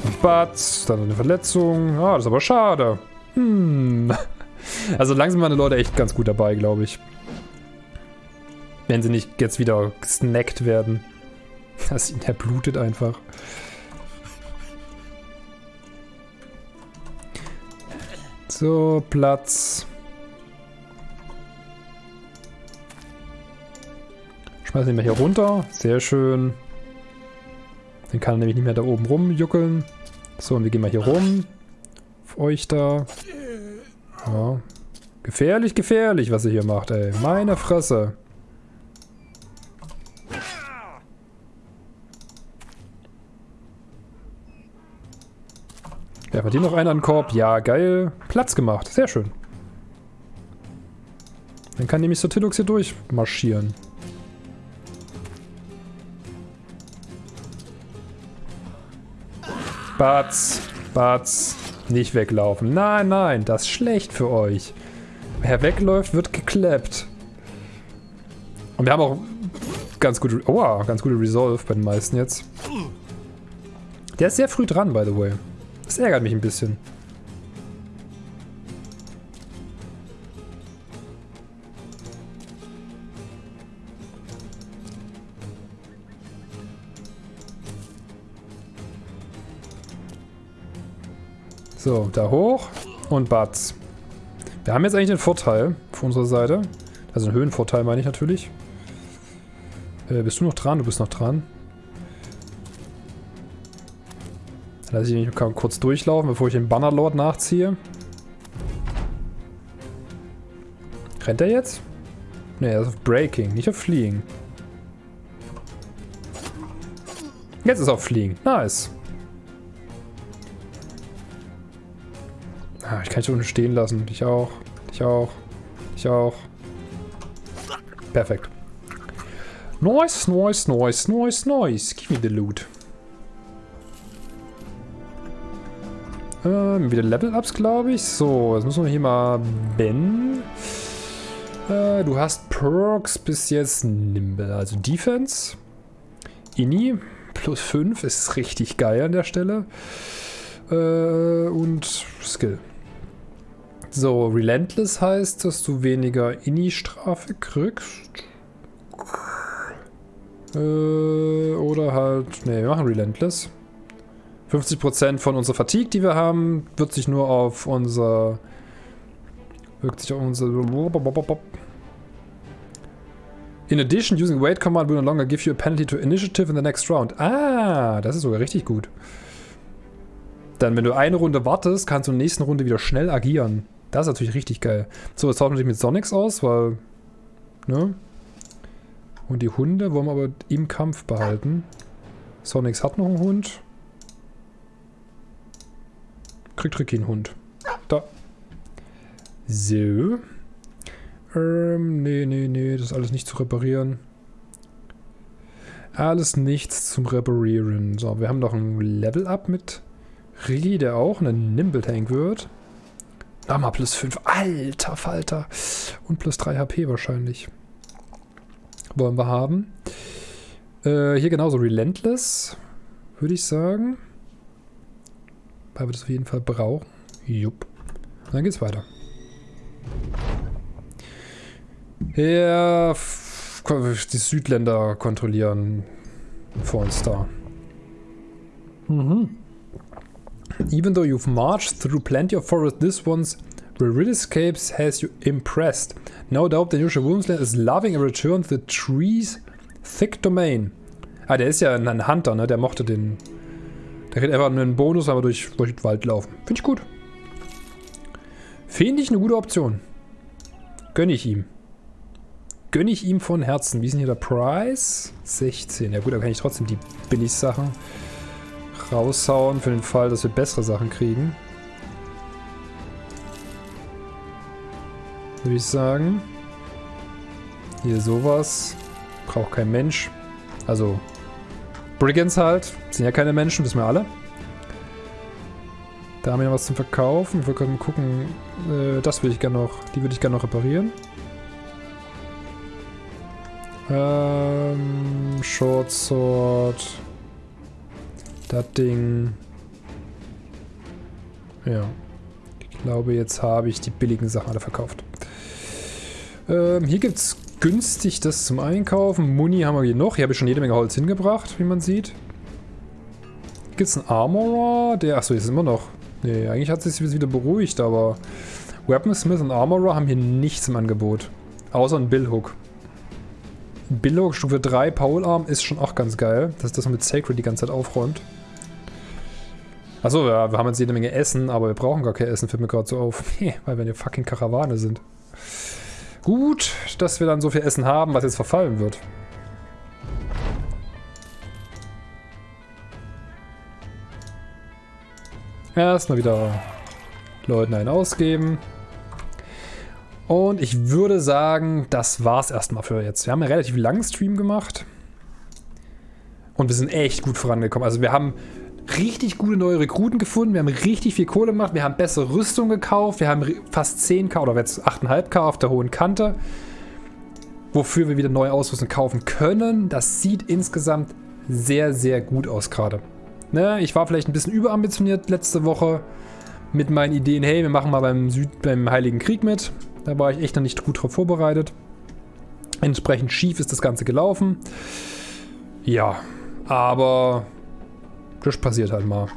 Und Batz, dann eine Verletzung. Ah, das ist aber schade. Hm. Also langsam waren die Leute echt ganz gut dabei, glaube ich. Wenn sie nicht jetzt wieder gesnackt werden. Das ihn erblutet einfach. So, Platz. Schmeißen ihn mal hier runter. Sehr schön. Dann kann er nämlich nicht mehr da oben rumjuckeln. So, und wir gehen mal hier rum. Auf euch da. Ja. Gefährlich, gefährlich, was er hier macht, ey. Meine Fresse. Ja, hat hier noch einer an den Korb? Ja, geil. Platz gemacht. Sehr schön. Dann kann nämlich Sotilux hier durchmarschieren. Batz, Batz, nicht weglaufen. Nein, nein, das ist schlecht für euch. Wer wegläuft, wird geklappt. Und wir haben auch ganz gute, oh, ganz gute Resolve bei den meisten jetzt. Der ist sehr früh dran, by the way. Das ärgert mich ein bisschen. So, da hoch und Batz. Wir haben jetzt eigentlich den Vorteil auf unserer Seite. Also einen Höhenvorteil meine ich natürlich. Äh, bist du noch dran? Du bist noch dran. Dann lasse ich mich kurz durchlaufen, bevor ich den Bannerlord nachziehe. Rennt er jetzt? Ne, er ist auf Breaking, nicht auf Fliegen. Jetzt ist er auf Fliegen. Nice. Ah, ich kann dich unten stehen lassen. Dich auch. Dich auch. Dich auch. Perfekt. Nice, nice, nice, nice, nice. Give me the loot. Ähm, wieder Level-Ups, glaube ich. So, jetzt müssen wir hier mal Ben. Äh, du hast Perks bis jetzt Nimble. Also Defense. Ini. Plus 5 ist richtig geil an der Stelle. Äh, und Skill. So, Relentless heißt, dass du weniger Ini-Strafe kriegst. Äh, oder halt... Ne, wir machen Relentless. 50% von unserer Fatigue, die wir haben, wird sich nur auf unser... Wirkt sich auf unser... In addition, using wait command will no longer give you a penalty to initiative in the next round. Ah, das ist sogar richtig gut. Dann, wenn du eine Runde wartest, kannst du in der nächsten Runde wieder schnell agieren. Das ist natürlich richtig geil. So, jetzt tauschen wir mit Sonics aus, weil... Ne? Und die Hunde wollen wir aber im Kampf behalten. Sonics hat noch einen Hund. Kriegt Ricky einen Hund. Da. So. Ähm, nee, nee, nee, das ist alles nicht zu reparieren. Alles nichts zum Reparieren. So, wir haben noch ein Level-Up mit Ricky, der auch ein Nimble-Tank wird. Nochmal plus 5. Alter Falter. Und plus 3 HP wahrscheinlich. Wollen wir haben. Äh, hier genauso Relentless. Würde ich sagen. weil wir das auf jeden Fall brauchen. Jupp. Und dann geht's weiter. Ja, die Südländer kontrollieren vor uns da. Mhm. Even though you've marched through plenty of forest, this one's Viridiscapes has you impressed. No doubt the Yusha Wurmsland is loving a return to the trees thick domain. Ah, der ist ja ein Hunter, ne? Der mochte den. Der kriegt einfach einen Bonus, wenn wir durch, durch den Wald laufen. Finde ich gut. Finde ich eine gute Option. Gönne ich ihm. Gönne ich ihm von Herzen. Wie ist denn hier der Preis? 16. Ja gut, da kann ich trotzdem die Billig-Sachen raushauen, für den Fall, dass wir bessere Sachen kriegen. Würde ich sagen. Hier sowas. Braucht kein Mensch. Also, Brigands halt. Sind ja keine Menschen, wissen wir alle. Da haben wir noch was zum Verkaufen. Wir können gucken. Äh, das würde ich gerne noch. Die würde ich gerne noch reparieren. Ähm, Short Sword. Das Ding. Ja. Ich glaube, jetzt habe ich die billigen Sachen alle verkauft. Ähm, hier gibt es günstig das zum Einkaufen. Muni haben wir hier noch. Hier habe ich schon jede Menge Holz hingebracht, wie man sieht. Gibt es einen Armorer? Der, achso, ist immer noch. Nee, eigentlich hat sich wieder beruhigt, aber Weaponsmith und Armorer haben hier nichts im Angebot. Außer ein Billhook. Billhook Stufe 3 Polearm ist schon auch ganz geil, dass das mit Sacred die ganze Zeit aufräumt. Achso, ja, wir haben jetzt jede Menge Essen, aber wir brauchen gar kein Essen, fällt mir gerade so auf. Weil wir eine fucking Karawane sind. Gut, dass wir dann so viel Essen haben, was jetzt verfallen wird. Erstmal wieder Leuten einen ausgeben. Und ich würde sagen, das war's erstmal für jetzt. Wir haben einen relativ langen Stream gemacht. Und wir sind echt gut vorangekommen. Also wir haben richtig gute neue Rekruten gefunden. Wir haben richtig viel Kohle gemacht. Wir haben bessere Rüstung gekauft. Wir haben fast 10k oder jetzt 8,5k auf der hohen Kante. Wofür wir wieder neue Ausrüstung kaufen können. Das sieht insgesamt sehr, sehr gut aus gerade. Ne, ich war vielleicht ein bisschen überambitioniert letzte Woche mit meinen Ideen. Hey, wir machen mal beim, Süd beim Heiligen Krieg mit. Da war ich echt noch nicht gut drauf vorbereitet. Entsprechend schief ist das Ganze gelaufen. Ja, aber das passiert halt mal.